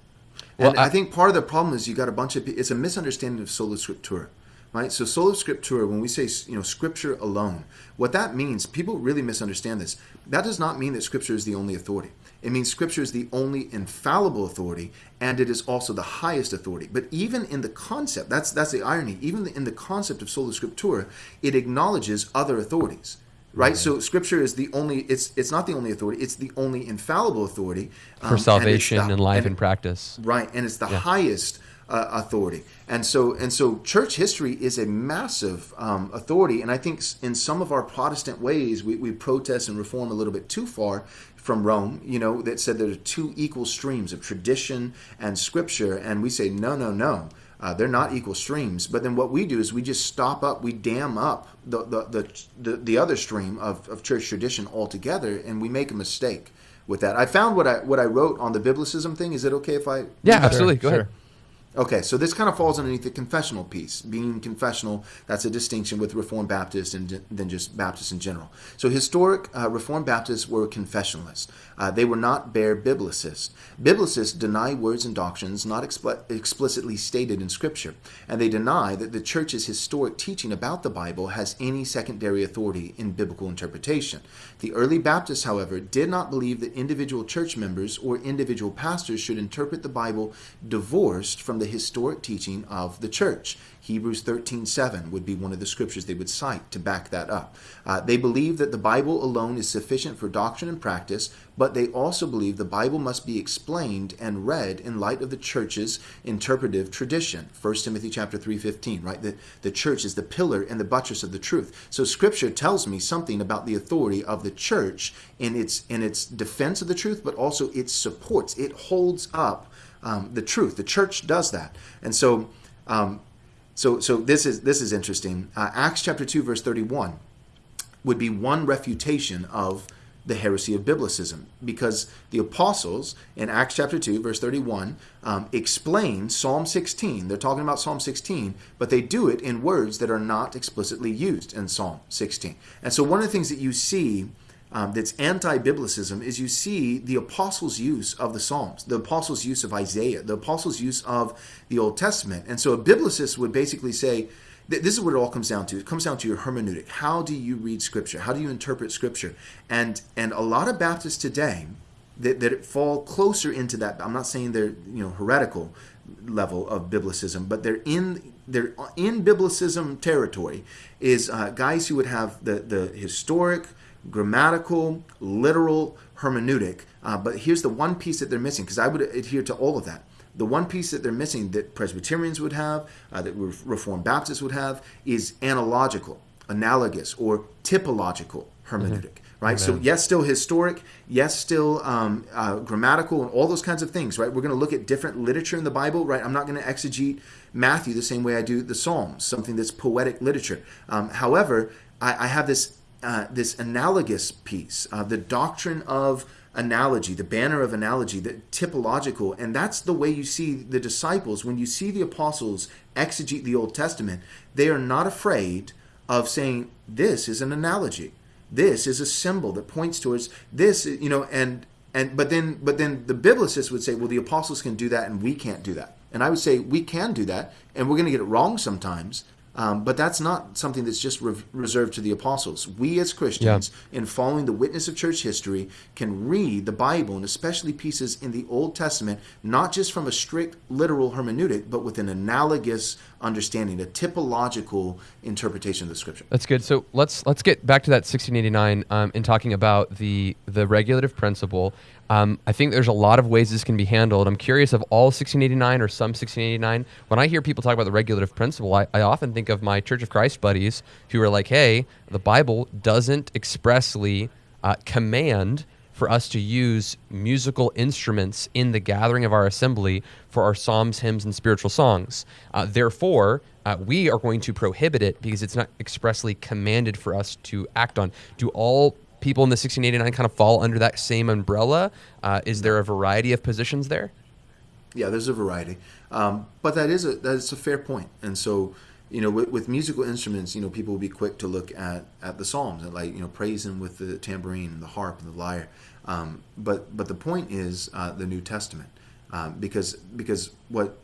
And Well, I, I- think part of the problem is you got a bunch of pe- it's a misunderstanding of sola scriptura, right? So sola scriptura, when we say you know scripture alone, what that means, people really misunderstand this. That does not mean that scripture is the only authority. It means scripture is the only infallible authority, and it is also the highest authority. But even in the concept, that's that's the irony. Even in the concept of sola scriptura, it acknowledges other authorities right so scripture is the only it's it's not the only authority it's the only infallible authority um, for and salvation the- and life and- and practice. right and it's the highest uh, authority and so and so church history is a massive um, authority and i think in some of our protestant ways we, we protest and reform a little bit too far from rome you know that said there are two equal streams of tradition and scripture and we say no no no uh, they're not equal streams but then what we do is we just stop up we dam up the the, the, the, the other stream of, of church tradition altogether and we make a mistake with that i found what i what i wrote on the biblicism thing is it okay if i Yeah, read that? absolutely. Go sure. ahead. Okay, so this kind of falls underneath the confessional piece. Being confessional, that's a distinction with Reformed Baptists and than just Baptists in general. So historic uh, Reformed Baptists were confessionalists. Uh, they were not bare biblicists. Biblicists deny words and doctrines not expl- explicitly stated in Scripture, and they deny that the church's historic teaching about the Bible has any secondary authority in biblical interpretation. The early Baptists, however, did not believe that individual church members or individual pastors should interpret the Bible divorced from the historic teaching of the church. Hebrews 13:7 would be one of the scriptures they would cite to back that up. Uh, they believe that the Bible alone is sufficient for doctrine and practice, but they also believe the Bible must be explained and read in light of the church's interpretive tradition. 1 Timothy chapter 3:15, right? The, the church is the pillar and the buttress of the truth. So scripture tells me something about the authority of the church in its in its defense of the truth, but also its supports. It holds up um, the truth. The church does that, and so, um, so, so this is this is interesting. Uh, Acts chapter two, verse thirty-one, would be one refutation of the heresy of biblicism, because the apostles in Acts chapter two, verse thirty-one, um, explain Psalm sixteen. They're talking about Psalm sixteen, but they do it in words that are not explicitly used in Psalm sixteen. And so, one of the things that you see um, that's anti-biblicism is you see the apostles' use of the Psalms, the apostles' use of Isaiah, the apostles' use of the Old Testament. And so a biblicist would basically say, th- this is what it all comes down to. It comes down to your hermeneutic. How do you read Scripture? How do you interpret Scripture? And and a lot of Baptists today that, that fall closer into that. I'm not saying they're you know heretical level of biblicism, but they're in they're in biblicism territory. Is uh, guys who would have the the historic grammatical, literal hermeneutic. Uh, but here's the one piece that they're missing, because I would adhere to all of that. The one piece that they're missing that Presbyterians would have, uh, that Reformed Baptists would have, is analogical, analogous, or typological hermeneutic. Right. So yes, still historic. Yes, still um, uh, grammatical, and all those kinds of things. Right. We're going to look at different literature in the Bible. Right. I'm not going to exegete Matthew the same way I do the Psalms, something that's poetic literature. Um, however, I, I have this uh, this analogous piece, uh, the doctrine of analogy, the banner of analogy, the typological, and that's the way you see the disciples. When you see the apostles exegete the Old Testament, they are not afraid of saying, "This is an analogy. This is a symbol that points towards this." You know, and and but then but then the biblicists would say, "Well, the apostles can do that, and we can't do that." And I would say we can do that, and we're going to get it wrong sometimes. Um, but that's not something that's just re- reserved to the apostles. We as Christians, in following the witness of church history, can read the Bible and especially pieces in the Old Testament, not just from a strict literal hermeneutic, but with an analogous understanding, a typological interpretation of the Scripture. That's good. So let's let's get back to that 1689 um, in talking about the the regulative principle. Um, I think there's a lot of ways this can be handled. I'm curious of all 1689 or some 1689. When I hear people talk about the regulative principle, I, I often think of my Church of Christ buddies who are like, "Hey, the Bible doesn't expressly uh, command." For us to use musical instruments in the gathering of our assembly for our psalms, hymns, and spiritual songs. Uh, therefore, uh, we are going to prohibit it because it's not expressly commanded for us to act on. Do all people in the 1689 kind of fall under that same umbrella? Uh, is there a variety of positions there? Yeah, there's a variety, um, but that is a that is a fair point. And so, you know, with, with, musical instruments, you know, people will be quick to look at at the Psalms and like you know praise Him with the tambourine and the harp and the lyre. Um, but but the point is uh, the New Testament, um, because because what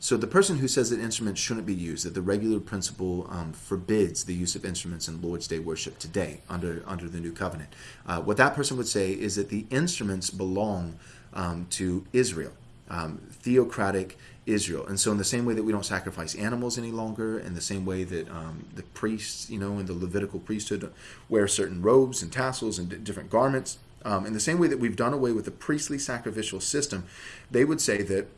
so the person who says that instruments shouldn't be used, that the regular principle um, forbids the use of instruments in Lord's Day worship today under under the New Covenant, uh, what that person would say is that the instruments belong um, to Israel, um, theocratic Israel, and so in the same way that we don't sacrifice animals any longer, in the same way that um, the priests, you know, in the Levitical priesthood, wear certain robes and tassels and different garments. Um, in the same way that we've done away with the priestly sacrificial system, they would say that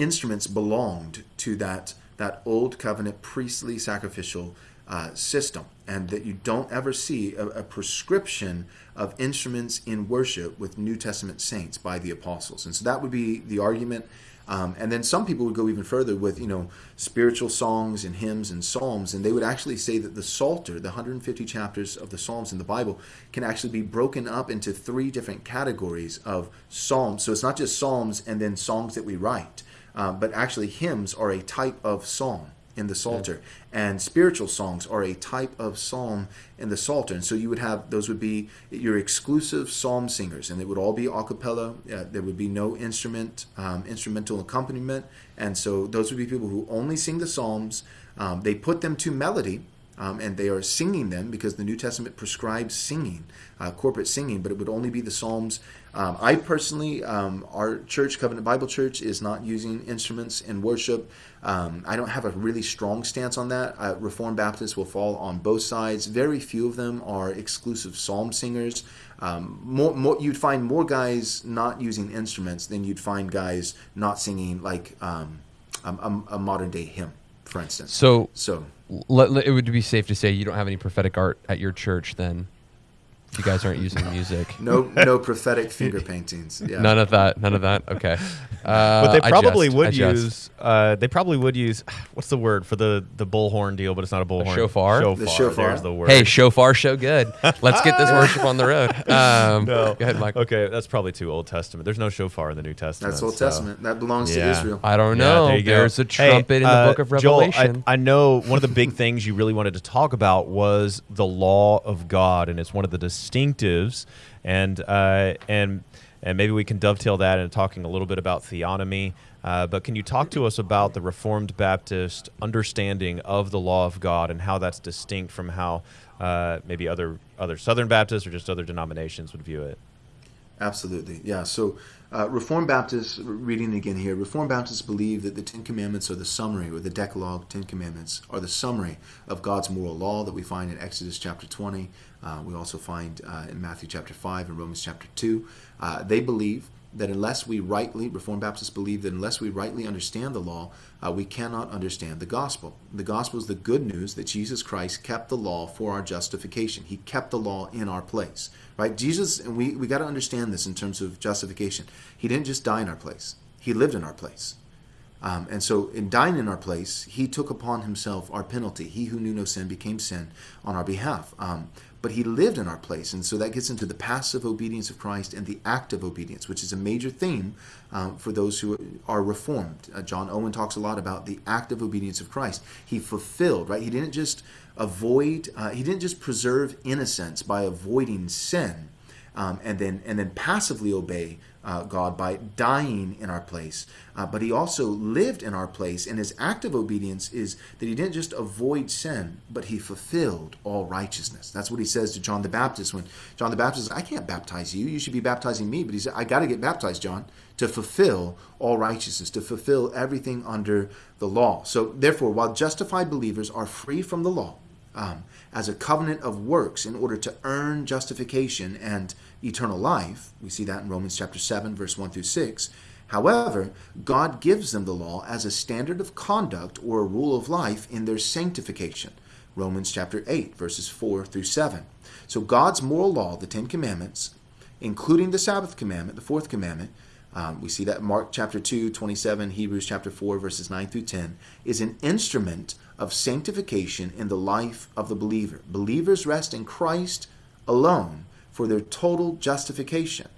instruments belonged to that that old covenant priestly sacrificial uh, system, and that you don't ever see a, a, prescription of instruments in worship with New Testament saints by the apostles. And so that would be the argument um, and then some people would go even further with, you know, spiritual songs and hymns and psalms, and they would actually say that the Psalter, the 150 chapters of the Psalms in the Bible, can actually be broken up into three different categories of psalms. So it's not just psalms and then songs that we write, uh, but actually hymns are a type of psalm in the Psalter. And spiritual songs are a type of psalm in the Psalter. And so you would have, those would be your exclusive psalm singers, and they would all be a cappella. Uh, there would be no instrument, um, instrumental accompaniment. And so those would be people who only sing the psalms. Um, they put them to melody. Um, and they are singing them because the New Testament prescribes singing, uh, corporate singing, but it would only be the Psalms um, I personally, um, our church, Covenant Bible Church, is not using instruments in worship. Um, I don't have a really strong stance on that. Uh, Reformed Baptists will fall on both sides. Very few of them are exclusive psalm singers. Um, more, more, you'd find more guys not using instruments than you'd find guys not singing like um, a, a, modern day hymn, for instance. So, so it would be safe to say you don't have any prophetic art at your church then if you guys aren't using music. No, no prophetic finger paintings. Yeah. None of that. None of that. Okay. Uh, but they probably would use. Uh, they probably would use. What's the word for the the bullhorn deal? But it's not a bullhorn. shofar. Shofar. The shofar. There's the word. Hey, shofar, show good. Let's get this worship on the road. Um, no. Go ahead, Mike. Okay, that's probably too Old Testament. There's no shofar in the New Testament. That's Old so. Testament. That belongs yeah. to Israel. I don't know. Yeah, there There's go. a trumpet hey, in the uh, book of Revelation. Joel, I, I know one of the big things you really wanted to talk about was the law of God, and it's one of the distinctives and uh, and and maybe we can dovetail that into talking a little bit about theonomy. Uh, but can you talk to us about the Reformed Baptist understanding of the law of God and how that's distinct from how uh, maybe other other Southern Baptists or just other denominations would view it? Absolutely, yeah. So, uh, Reformed Baptists, reading again here, Reformed Baptists believe that the Ten Commandments are the summary, or the Decalogue, Ten Commandments, are the summary of God's moral law that we find in Exodus chapter 20. Uh, we also find uh, in Matthew chapter 5 and Romans chapter 2. Uh, they believe that unless we rightly, Reformed Baptists believe that unless we rightly understand the law, uh, we cannot understand the gospel. The gospel is the good news that Jesus Christ kept the law for our justification. He kept the law in our place, right? Jesus, and we, we got to understand this in terms of justification. He didn't just die in our place, He lived in our place. Um, and so, in dying in our place, He took upon Himself our penalty. He who knew no sin became sin on our behalf. Um, but he lived in our place. And so that gets into the passive obedience of Christ and the active obedience, which is a major theme um, for those who are reformed. Uh, John Owen talks a lot about the active obedience of Christ. He fulfilled, right? He didn't just avoid, uh, he didn't just preserve innocence by avoiding sin um, and then and then passively obey uh, God by dying in our place. Uh, but he also lived in our place, and his act of obedience is that he didn't just avoid sin, but he fulfilled all righteousness. That's what he says to John the Baptist when John the Baptist says, I can't baptize you. You should be baptizing me. But he said, I got to get baptized, John, to fulfill all righteousness, to fulfill everything under the law. So, therefore, while justified believers are free from the law, um, as a covenant of works in order to earn justification and eternal life. We see that in Romans chapter 7, verse 1 through 6. However, God gives them the law as a standard of conduct or a rule of life in their sanctification. Romans chapter 8, verses 4 through 7. So God's moral law, the Ten Commandments, including the Sabbath commandment, the fourth commandment, um, we see that Mark chapter 2, 27, Hebrews chapter 4, verses 9 through 10, is an instrument of sanctification in the life of the believer. Believers rest in Christ alone for their total justification.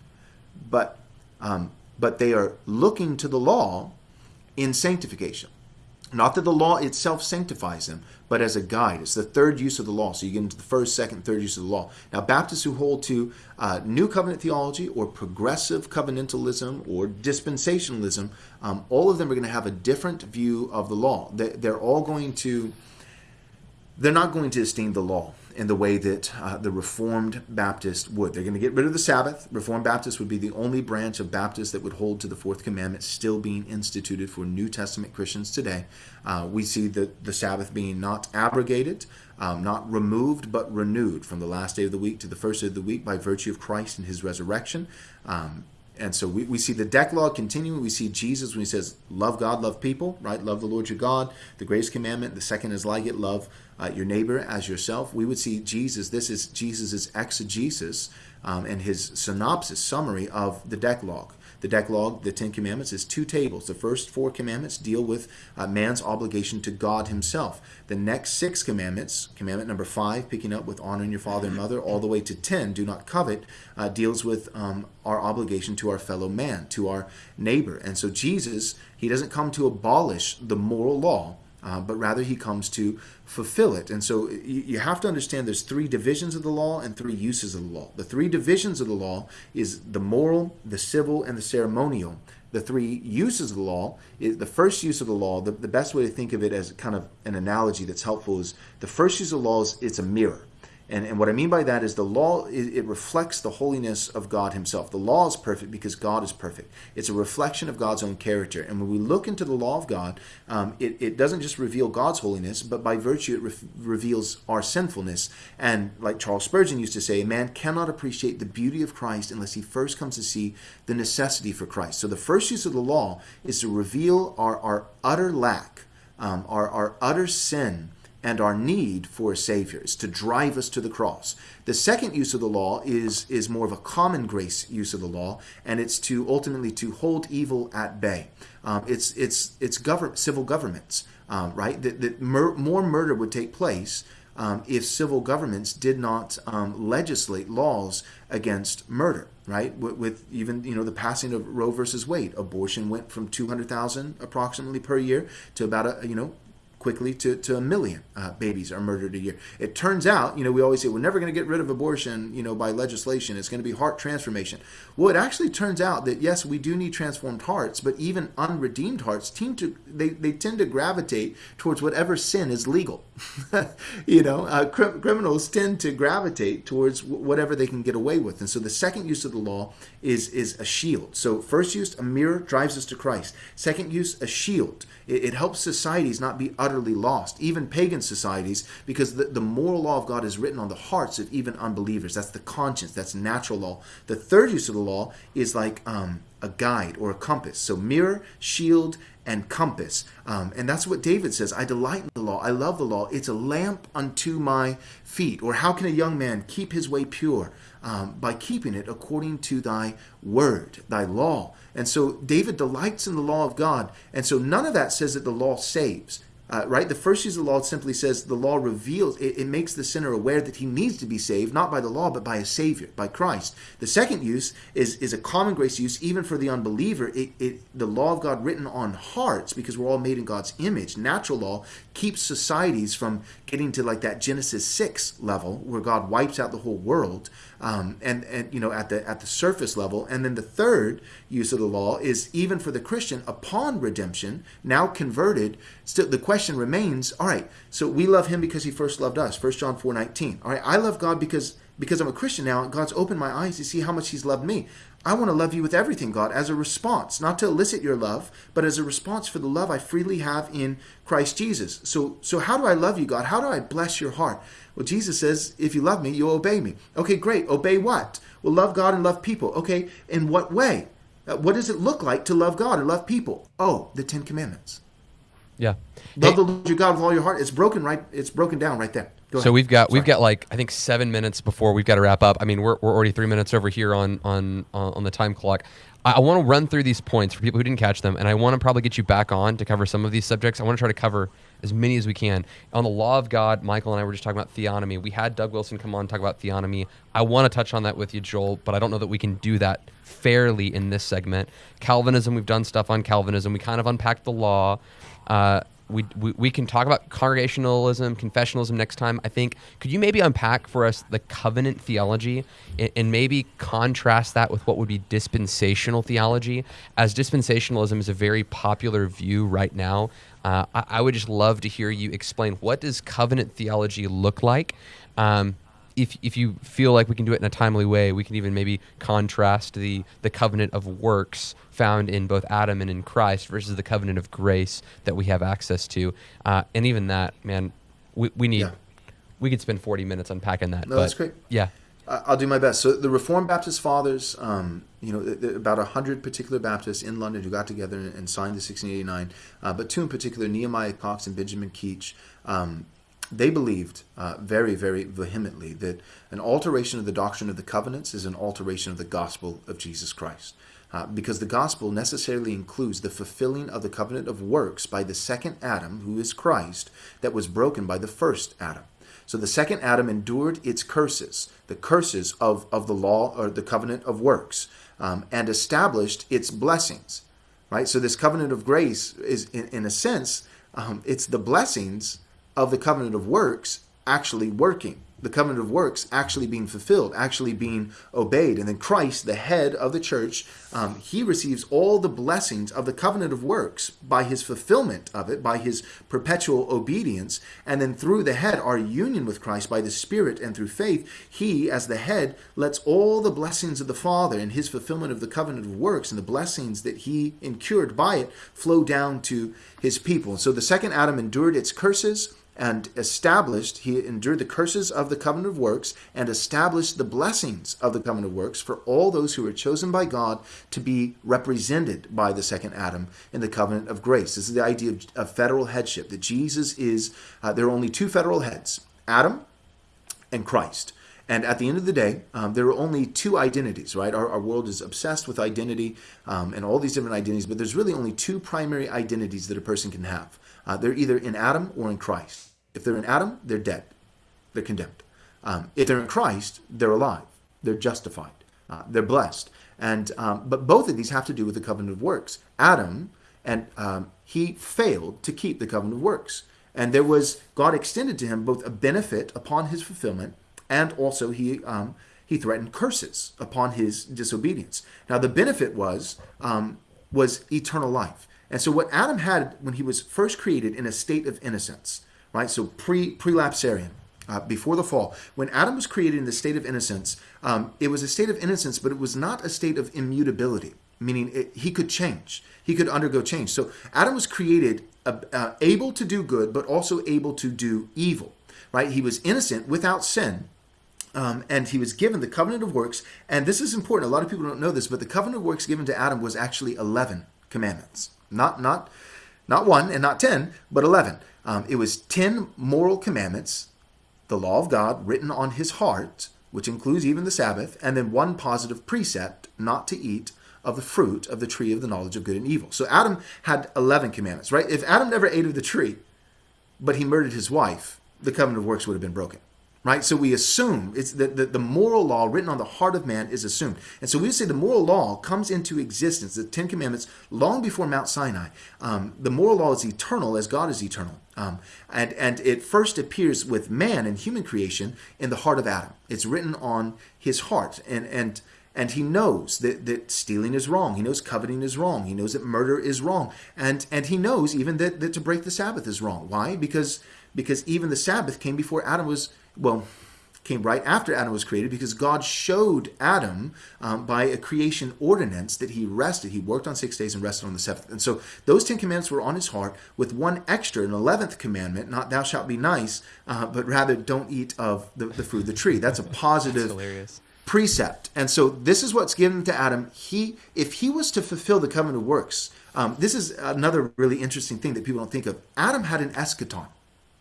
But um, but they are looking to the law in sanctification. Not that the law itself sanctifies them, but as a guide. It's the third use of the law. So you get into the first, second, third use of the law. Now, Baptists who hold to uh, New Covenant theology or progressive covenantalism or dispensationalism, um, all of them are going to have a different view of the law. They, they're all going to, they're not going to esteem the law in the way that uh, the Reformed Baptist would. They're going to get rid of the Sabbath. Reformed Baptist would be the only branch of Baptists that would hold to the fourth commandment still being instituted for New Testament Christians today. Uh, we see the, the Sabbath being not abrogated, um, not removed, but renewed from the last day of the week to the first day of the week by virtue of Christ and his resurrection. Um, and so we, we see the Decalogue continuing. We see Jesus when he says, Love God, love people, right? Love the Lord your God. The greatest commandment, the second is like it, love uh, your neighbor as yourself. We would see Jesus, this is Jesus' exegesis um, and his synopsis, summary of the Decalogue. The Decalogue, the Ten Commandments, is two tables. The first four commandments deal with uh, man's obligation to God himself. The next six commandments, commandment number five, picking up with honoring your father and mother, all the way to ten, do not covet, uh, deals with um, our obligation to our fellow man, to our neighbor. And so Jesus, he doesn't come to abolish the moral law, uh, but rather he comes to fulfill it. And so you, you, have to understand there's three divisions of the law and three uses of the law. The three divisions of the law is the moral, the civil, and the ceremonial. The three uses of the law is the first use of the law. The, the best way to think of it as kind of an analogy that's helpful is the first use of the law is it's a mirror. And, and what I mean by that is the law, it, it, reflects the holiness of God Himself. The law is perfect because God is perfect. It's a reflection of God's own character. And when we look into the law of God, um, it, it doesn't just reveal God's holiness, but by virtue, it re- reveals our sinfulness. And like Charles Spurgeon used to say, a man cannot appreciate the beauty of Christ unless he first comes to see the necessity for Christ. So the first use of the law is to reveal our, our utter lack, um, our, our utter sin and our need for a Savior. is to drive us to the cross. The second use of the law is, is more of a common grace use of the law, and it's to ultimately to hold evil at bay. Um, it's it's it's govern, civil governments, um, right? That, that mur- more murder would take place um, if civil governments did not um, legislate laws against murder, right? With, with, even you know the passing of Roe versus Wade, abortion went from 200,000 approximately per year to about a you know quickly to, to a million uh, babies are murdered a year. It turns out, you know, we always say we're never going to get rid of abortion, you know, by legislation. It's going to be heart transformation. Well, it actually turns out that yes, we do need transformed hearts, but even unredeemed hearts tend to they, they tend to gravitate towards whatever sin is legal. you know, uh, cr- criminals tend to gravitate towards whatever they can get away with. And so the second use of the law is is a shield. So first use, a mirror drives us to Christ. Second use, a shield. It, it helps societies not be utterly lost, even pagan societies, because the, the moral law of God is written on the hearts of even unbelievers. That's the conscience, that's natural law. The third use of the law is like um, a guide or a compass. So mirror, shield, and compass. Um, and that's what David says I delight in the law. I love the law. It's a lamp unto my feet. Or how can a young man keep his way pure? Um, by keeping it according to thy word, thy law. And so David delights in the law of God. And so none of that says that the law saves. Uh, right? The first use of the law simply says the law reveals, it, it, makes the sinner aware that he needs to be saved, not by the law, but by a Savior, by Christ. The second use is, is a common grace use, even for the unbeliever. It, it, the law of God written on hearts, because we're all made in God's image. Natural law keeps societies from getting to like that Genesis 6 level, where God wipes out the whole world um, and and you know at the at the surface level. And then the third use of the law is even for the Christian upon redemption, now converted. Still, the question remains: All right, so we love Him because He first loved us. First John four nineteen. All right, I love God because because I'm a Christian now. God's opened my eyes to see how much He's loved me. I want to love you with everything, God, as a response, not to elicit your love, but as a response for the love I freely have in Christ Jesus. So, so how do I love you, God? How do I bless your heart? Well, Jesus says, if you love me, you'll obey me. Okay, great. Obey what? Well, love God and love people. Okay, in what way? Uh, what does it look like to love God and love people? Oh, the Ten Commandments. Yeah. Love hey. the Lord your God with all your heart. It's broken right. It's broken down right there. Go So ahead. we've got we've got like I think seven minutes before we've got to wrap up. I mean, we're, we're already three minutes over here on on on on the time clock. I, I want to run through these points for people who didn't catch them, and I want to probably get you back on to cover some of these subjects. I want to try to cover as many as we can on the law of God. Michael and I were just talking about theonomy. We had Doug Wilson come on and talk about theonomy. I want to touch on that with you, Joel, but I don't know that we can do that fairly in this segment. Calvinism, we've done stuff on Calvinism. We kind of unpacked the law. Uh, we, we, we can talk about congregationalism, confessionalism next time. I think, could you maybe unpack for us the covenant theology and, and maybe contrast that with what would be dispensational theology? As dispensationalism is a very popular view right now, uh, I, I would just love to hear you explain what does covenant theology look like? Um, if, if you feel like we can do it in a timely way, we can even maybe contrast the, the covenant of works found in both Adam and in Christ versus the covenant of grace that we have access to. Uh, and even that, man, we, we need, Yeah. we could spend 40 minutes unpacking that. No, but that's great. Yeah. I'll do my best. So the Reformed Baptist Fathers, um, you know, about a hundred particular Baptists in London who got together and, and signed the 1689, uh, but two in particular, Nehemiah Cox and Benjamin Keach, um, they believed uh, very, very vehemently that an alteration of the doctrine of the covenants is an alteration of the gospel of Jesus Christ. Uh, because the gospel necessarily includes the fulfilling of the covenant of works by the second Adam, who is Christ, that was broken by the first Adam. So the second Adam endured its curses, the curses of, of the law or the covenant of works, um, and established its blessings. Right? So this covenant of grace is, in, in a sense, um, it's the blessings of the covenant of works actually working. The covenant of works actually being fulfilled, actually being obeyed. And then Christ, the head of the church, um, he receives all the blessings of the covenant of works by his fulfillment of it, by his perpetual obedience. And then through the head, our union with Christ by the Spirit and through faith, he, as the head, lets all the blessings of the Father and his fulfillment of the covenant of works and the blessings that he incurred by it flow down to his people. So the second Adam endured its curses and established, he endured the curses of the covenant of works and established the blessings of the covenant of works for all those who were chosen by God to be represented by the second Adam in the covenant of grace. This is the idea of, of federal headship, that Jesus is, uh, there are only two federal heads Adam and Christ. And at the end of the day, um, there are only two identities, right? Our, our world is obsessed with identity um, and all these different identities, but there's really only two primary identities that a person can have. Uh, they're either in Adam or in Christ. If they're in Adam, they're dead, they're condemned. Um, if they're in Christ, they're alive, they're justified, uh, they're blessed. And um, but both of these have to do with the covenant of works. Adam and um, he failed to keep the covenant of works, and there was God extended to him both a benefit upon his fulfillment and also he um, he threatened curses upon his disobedience. Now the benefit was um, was eternal life, and so what Adam had when he was first created in a state of innocence, right? So pre prelapsarian. Uh, before the fall, when Adam was created in the state of innocence, um, it was a state of innocence, but it was not a state of immutability, meaning it, he could change, he could undergo change. So Adam was created uh, uh, able to do good, but also able to do evil, right? He was innocent without sin, um, and he was given the covenant of works. And this is important. A lot of people don't know this, but the covenant of works given to Adam was actually eleven commandments, not not not one and not ten, but eleven. Um, it was ten moral commandments, the law of God written on his heart, which includes even the Sabbath, and then one positive precept not to eat of the fruit of the tree of the knowledge of good and evil. So Adam had 11 commandments, right? If Adam never ate of the tree, but he murdered his wife, the covenant of works would have been broken. Right? So we assume it's that the, the moral law written on the heart of man is assumed. And so we say the moral law comes into existence, the Ten Commandments, long before Mount Sinai. Um, the moral law is eternal as God is eternal. Um, and, and it first appears with man and human creation in the heart of Adam. It's written on his heart. And, and, and he knows that, that stealing is wrong. He knows coveting is wrong. He knows that murder is wrong. And, and he knows even that, that to break the Sabbath is wrong. Why? Because, because even the Sabbath came before Adam was, well, came right after Adam was created because God showed Adam um, by a creation ordinance that he rested. He worked on six days and rested on the seventh. And so those Ten Commandments were on his heart with one extra, an eleventh commandment, not thou shalt be nice, uh, but rather don't eat of the, the fruit of the tree. That's a positive hilarious. precept. And so this is what's given to Adam. He, if he was to fulfill the covenant of works, um, this is another really interesting thing that people don't think of. Adam had an eschaton.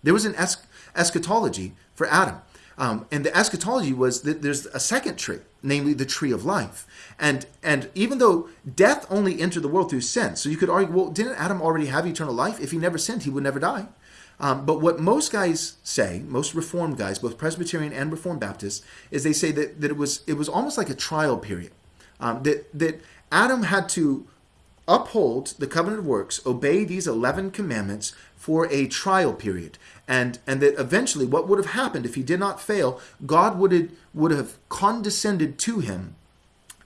There was an es- eschatology for Adam. Um, and the eschatology was that there's a second tree, namely the tree of life. And and even though death only entered the world through sin, so you could argue, well, didn't Adam already have eternal life? If he never sinned, he would never die. Um, but what most guys say, most Reformed guys, both Presbyterian and Reformed Baptists, is they say that, that it was it was almost like a trial period. Um, that that Adam had to uphold the covenant of works, obey these 11 commandments for a trial period. And, and that eventually what would have happened if he did not fail, God would have, would have condescended to him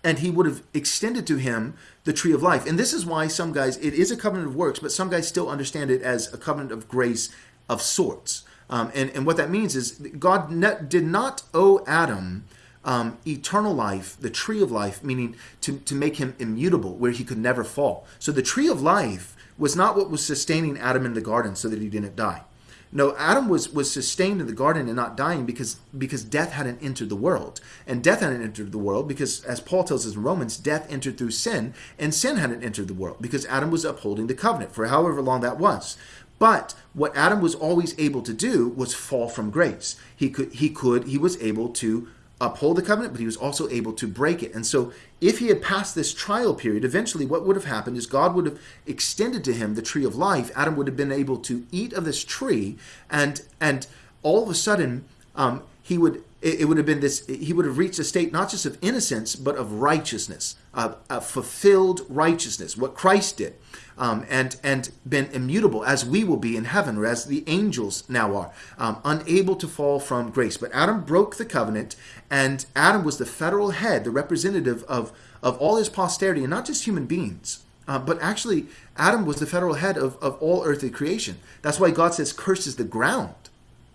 and he would have extended to him the tree of life. And this is why some guys, it is a covenant of works, but some guys still understand it as a covenant of grace of sorts. Um, and, and what that means is God ne- did not owe Adam um, eternal life, the tree of life, meaning to, to make him immutable, where he could never fall. So the tree of life was not what was sustaining Adam in the garden so that he didn't die. No, Adam was was sustained in the garden and not dying because because death hadn't entered the world, and death hadn't entered the world because, as Paul tells us in Romans, death entered through sin, and sin hadn't entered the world because Adam was upholding the covenant for however long that was. But what Adam was always able to do was fall from grace. He could he could he was able to uphold the covenant, but he was also able to break it. And so, if he had passed this trial period, eventually what would have happened is God would have extended to him the tree of life. Adam would have been able to eat of this tree, and and all of a sudden, um, he would it, would have been this he would have reached a state not just of innocence but of righteousness, of, a fulfilled righteousness, what Christ did um, and and been immutable as we will be in heaven, or as the angels now are, um, unable to fall from grace. But Adam broke the covenant, and Adam was the federal head, the representative of of all his posterity, and not just human beings. Uh, but actually, Adam was the federal head of, of all earthly creation. That's why God says, curses the ground.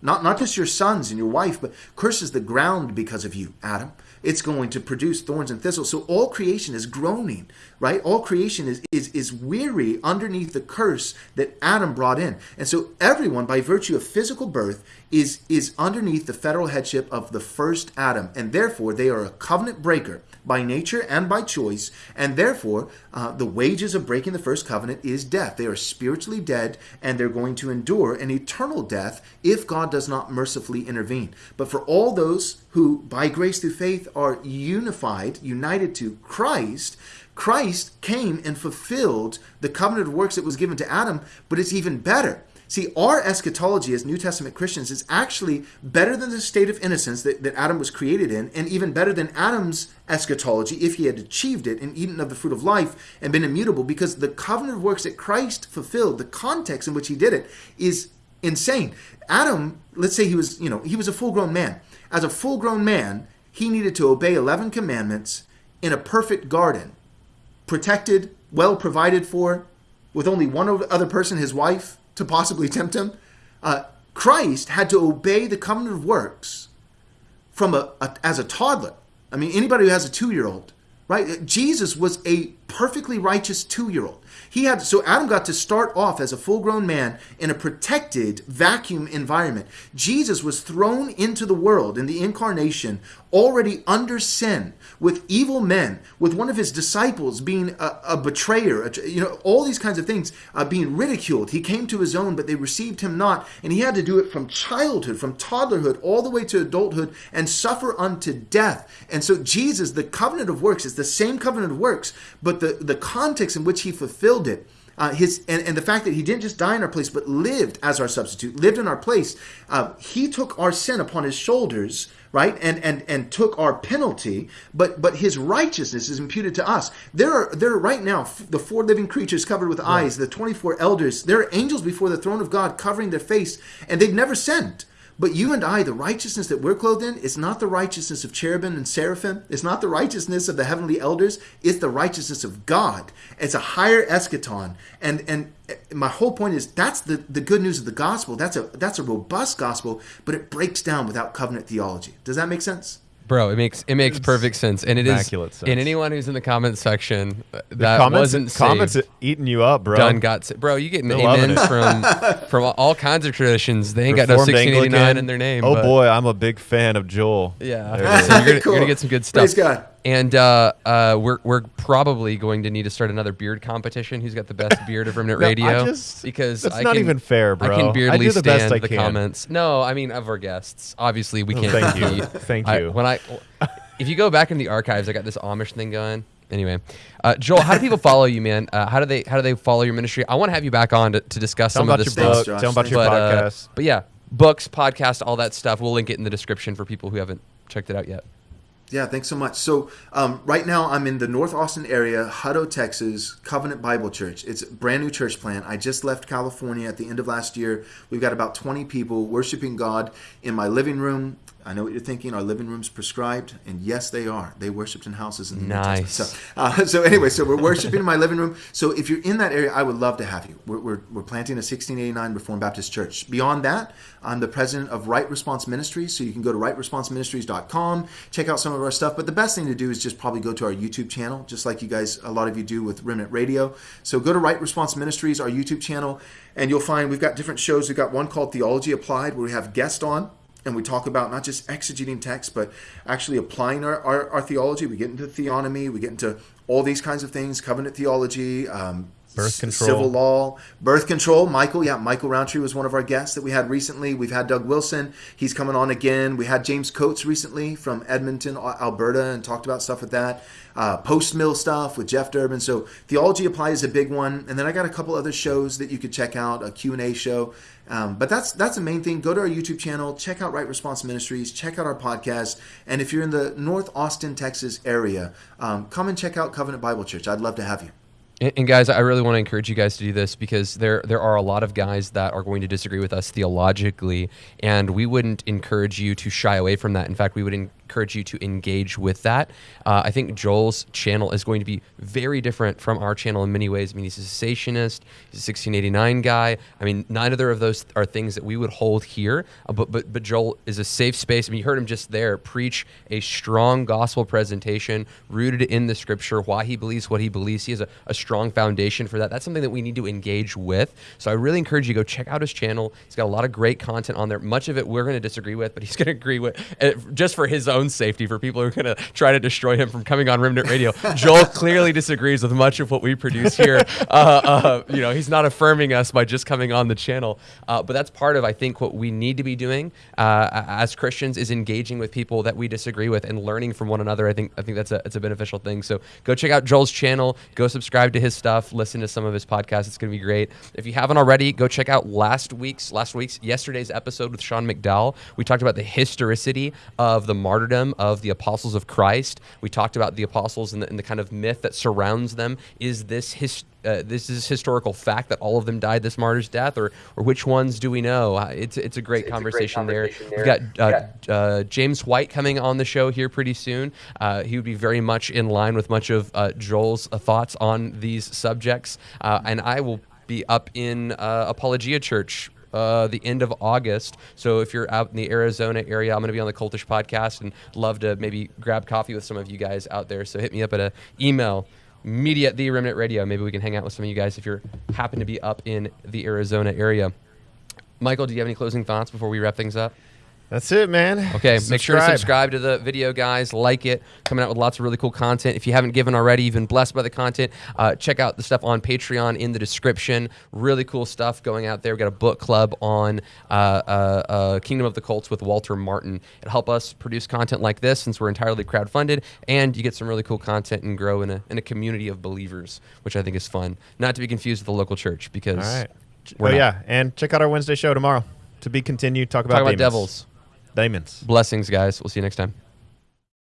Not, not just your sons and your wife, but curses the ground because of you, Adam it's going to produce thorns and thistles. So all creation is groaning, right? All creation is, is, is weary underneath the curse that Adam brought in. And so everyone, by virtue of physical birth, is, is underneath the federal headship of the first Adam. And therefore, they are a covenant breaker by nature and by choice, and therefore uh, the wages of breaking the first covenant is death. They are spiritually dead, and they're going to endure an eternal death if God does not mercifully intervene. But for all those who, by grace through faith, are unified, united to Christ, Christ came and fulfilled the covenant of works that was given to Adam, but it's even better See, our eschatology as New Testament Christians is actually better than the state of innocence that, that Adam was created in, and even better than Adam's eschatology if he had achieved it and eaten of the fruit of life and been immutable, because the covenant of works that Christ fulfilled, the context in which he did it, is insane. Adam, let's say he was, you know, he was a full grown man. As a full grown man, he needed to obey 11 commandments in a perfect garden, protected, well provided for, with only one other person, his wife to possibly tempt him. Uh, Christ had to obey the covenant of works from a, a as a toddler. I mean, anybody who has a two-year-old, right? Jesus was a perfectly righteous two-year-old. He had so Adam got to start off as a full-grown man in a protected vacuum environment. Jesus was thrown into the world in the incarnation already under sin with evil men, with one of his disciples being a, a betrayer, a, you know, all these kinds of things uh, being ridiculed. He came to his own, but they received him not, and he had to do it from childhood, from toddlerhood, all the way to adulthood, and suffer unto death. And so Jesus, the covenant of works, is the same covenant of works, but the the context in which he fulfilled it. Uh, his and, and the fact that he didn't just die in our place but lived as our substitute lived in our place uh, he took our sin upon his shoulders right and and and took our penalty but but his righteousness is imputed to us. There are there are right now the four living creatures covered with eyes the 24 elders there are angels before the throne of god covering their face and they've never sinned but you and I, the righteousness that we're clothed in, is not the righteousness of cherubim and seraphim. It's not the righteousness of the heavenly elders. It's the righteousness of God. It's a higher eschaton. And and my whole point is that's the, the good news of the gospel. That's a that's a robust gospel, but it breaks down without covenant theology. Does that make sense? Bro, it makes it makes perfect sense, and it is. Immaculate And sense. anyone who's in the comments section uh, The that comments, wasn't comments saved, eating you up, bro. done got sa- bro. You getting They're amens from from all kinds of traditions. They ain't got no Reformed 1689 Anglican. in their name. Oh but- boy, I'm a big fan of Joel. yeah. There it is. So you're, gonna, Cool. you're gonna get some good stuff. Praise God. And uh, uh, we're we're probably going to need to start another beard competition. Who's got the best beard of Remnant No, I Radio? just- because that's I not can- even fair, I bro. can I beardly do the best stand I the can. comments. No, I mean of our guests. Obviously, we Oh, can't. thank you. compete. Thank I- you. when I, if you go back in the archives, I got this Amish thing going. Anyway, uh, Joel, how do people follow you, man? Uh, how do they how do they follow your ministry? I want to have you back on to, to discuss Tell some of this stuff. Tell them about your but, uh, podcast. but yeah, books, podcast, all that stuff. We'll link it in the description for people who haven't checked it out yet. Yeah, thanks so much. So um, right now I'm in the North Austin area, Hutto, Texas, Covenant Bible Church. It's a brand new church plant. I just left California at the end of last year. We've got about 20 people worshiping God in my living room. I know what you're thinking. Our living rooms prescribed, and yes, they are. They worshipped in houses in the Nice. So, uh, so anyway, so we're worshiping in my living room. So if you're in that area, I would love to have you. We're, we're, we're planting a 1689 Reformed Baptist Church. Beyond that, I'm the president of Right Response Ministries. So you can go to rightresponseministries.com, check out some of our stuff. But the best thing to do is just probably go to our YouTube channel, just like you guys, a lot of you do with Remnant Radio. So go to Right Response Ministries, our YouTube channel, and you'll find we've got different shows. We've got one called Theology Applied, where we have guests on and we talk about not just exegeting text, but actually applying our, our, our theology. We get into theonomy, we get into all these kinds of things, covenant theology, um, Birth control. civil law, birth control. Michael, yeah, Michael Rowntree was one of our guests that we had recently. We've had Doug Wilson, he's coming on again. We had James Coates recently from Edmonton, Alberta, and talked about stuff with that. Uh, Post mill stuff with Jeff Durbin. So theology applied is a big one, and then I got a couple other shows that you could check out. A Q and A show. Um, but that's that's the main thing. Go to our YouTube channel, check out Right Response Ministries, check out our podcast, and if you're in the North Austin, Texas area, um, come and check out Covenant Bible Church. I'd love to have you. And, guys, I really want to encourage you guys to do this because there there are a lot of guys that are going to disagree with us theologically, and we wouldn't encourage you to shy away from that. In fact, we would encourage you to engage with that. Uh, I think Joel's channel is going to be very different from our channel in many ways. I mean, he's a cessationist, he's a 1689 guy. I mean, neither of those are things that we would hold here. Uh, but but but Joel is a safe space. I mean, you heard him just there preach a strong gospel presentation rooted in the scripture, why he believes what he believes. He has a, a strong foundation for that. That's something that we need to engage with. So I really encourage you to go check out his channel. He's got a lot of great content on there. Much of it we're going to disagree with, but he's going to agree with uh, just for his own safety, for people who are going to try to destroy him from coming on Remnant Radio. Joel clearly disagrees with much of what we produce here. Uh, uh, you know, he's not affirming us by just coming on the channel. Uh, but that's part of, I think, what we need to be doing uh, as Christians is engaging with people that we disagree with and learning from one another. I think I think that's a it's a beneficial thing. So go check out Joel's channel. Go subscribe to his stuff. Listen to some of his podcasts. It's going to be great. If you haven't already, go check out last week's last week's yesterday's episode with Sean McDowell. We talked about the historicity of the martyrdom of the apostles of Christ. We talked about the apostles and the, and the kind of myth that surrounds them. Is this his uh, this is historical fact that all of them died this martyr's death, or or which ones do we know? Uh, it's it's a great, It's a great conversation, conversation there. there. We've got uh, uh, James White coming on the show here pretty soon. Uh, he would be very much in line with much of uh, Joel's uh, thoughts on these subjects, uh, and I will be up in uh, Apologia Church uh, the end of August. So if you're out in the Arizona area, I'm going to be on the Cultish podcast and love to maybe grab coffee with some of you guys out there. So hit me up at a email media at the remnant radio maybe we can hang out with some of you guys if you're happen to be up in the arizona area michael do you have any closing thoughts before we wrap things up That's it, man. Okay, make sure to subscribe to the video, guys. Like it. Coming out with lots of really cool content. If you haven't given already, you've been blessed by the content. Uh, check out the stuff on Patreon in the description. Really cool stuff going out there. We've got a book club on uh, uh, uh, Kingdom of the Cults with Walter Martin. It'll help us produce content like this since we're entirely crowdfunded, and you get some really cool content and grow in a, in a community of believers, which I think is fun. Not to be confused with the local church because All right. oh not. yeah, and check out our Wednesday show tomorrow. To be continued. Talk about talk about devils. Demons. Blessings, guys. We'll see you next time.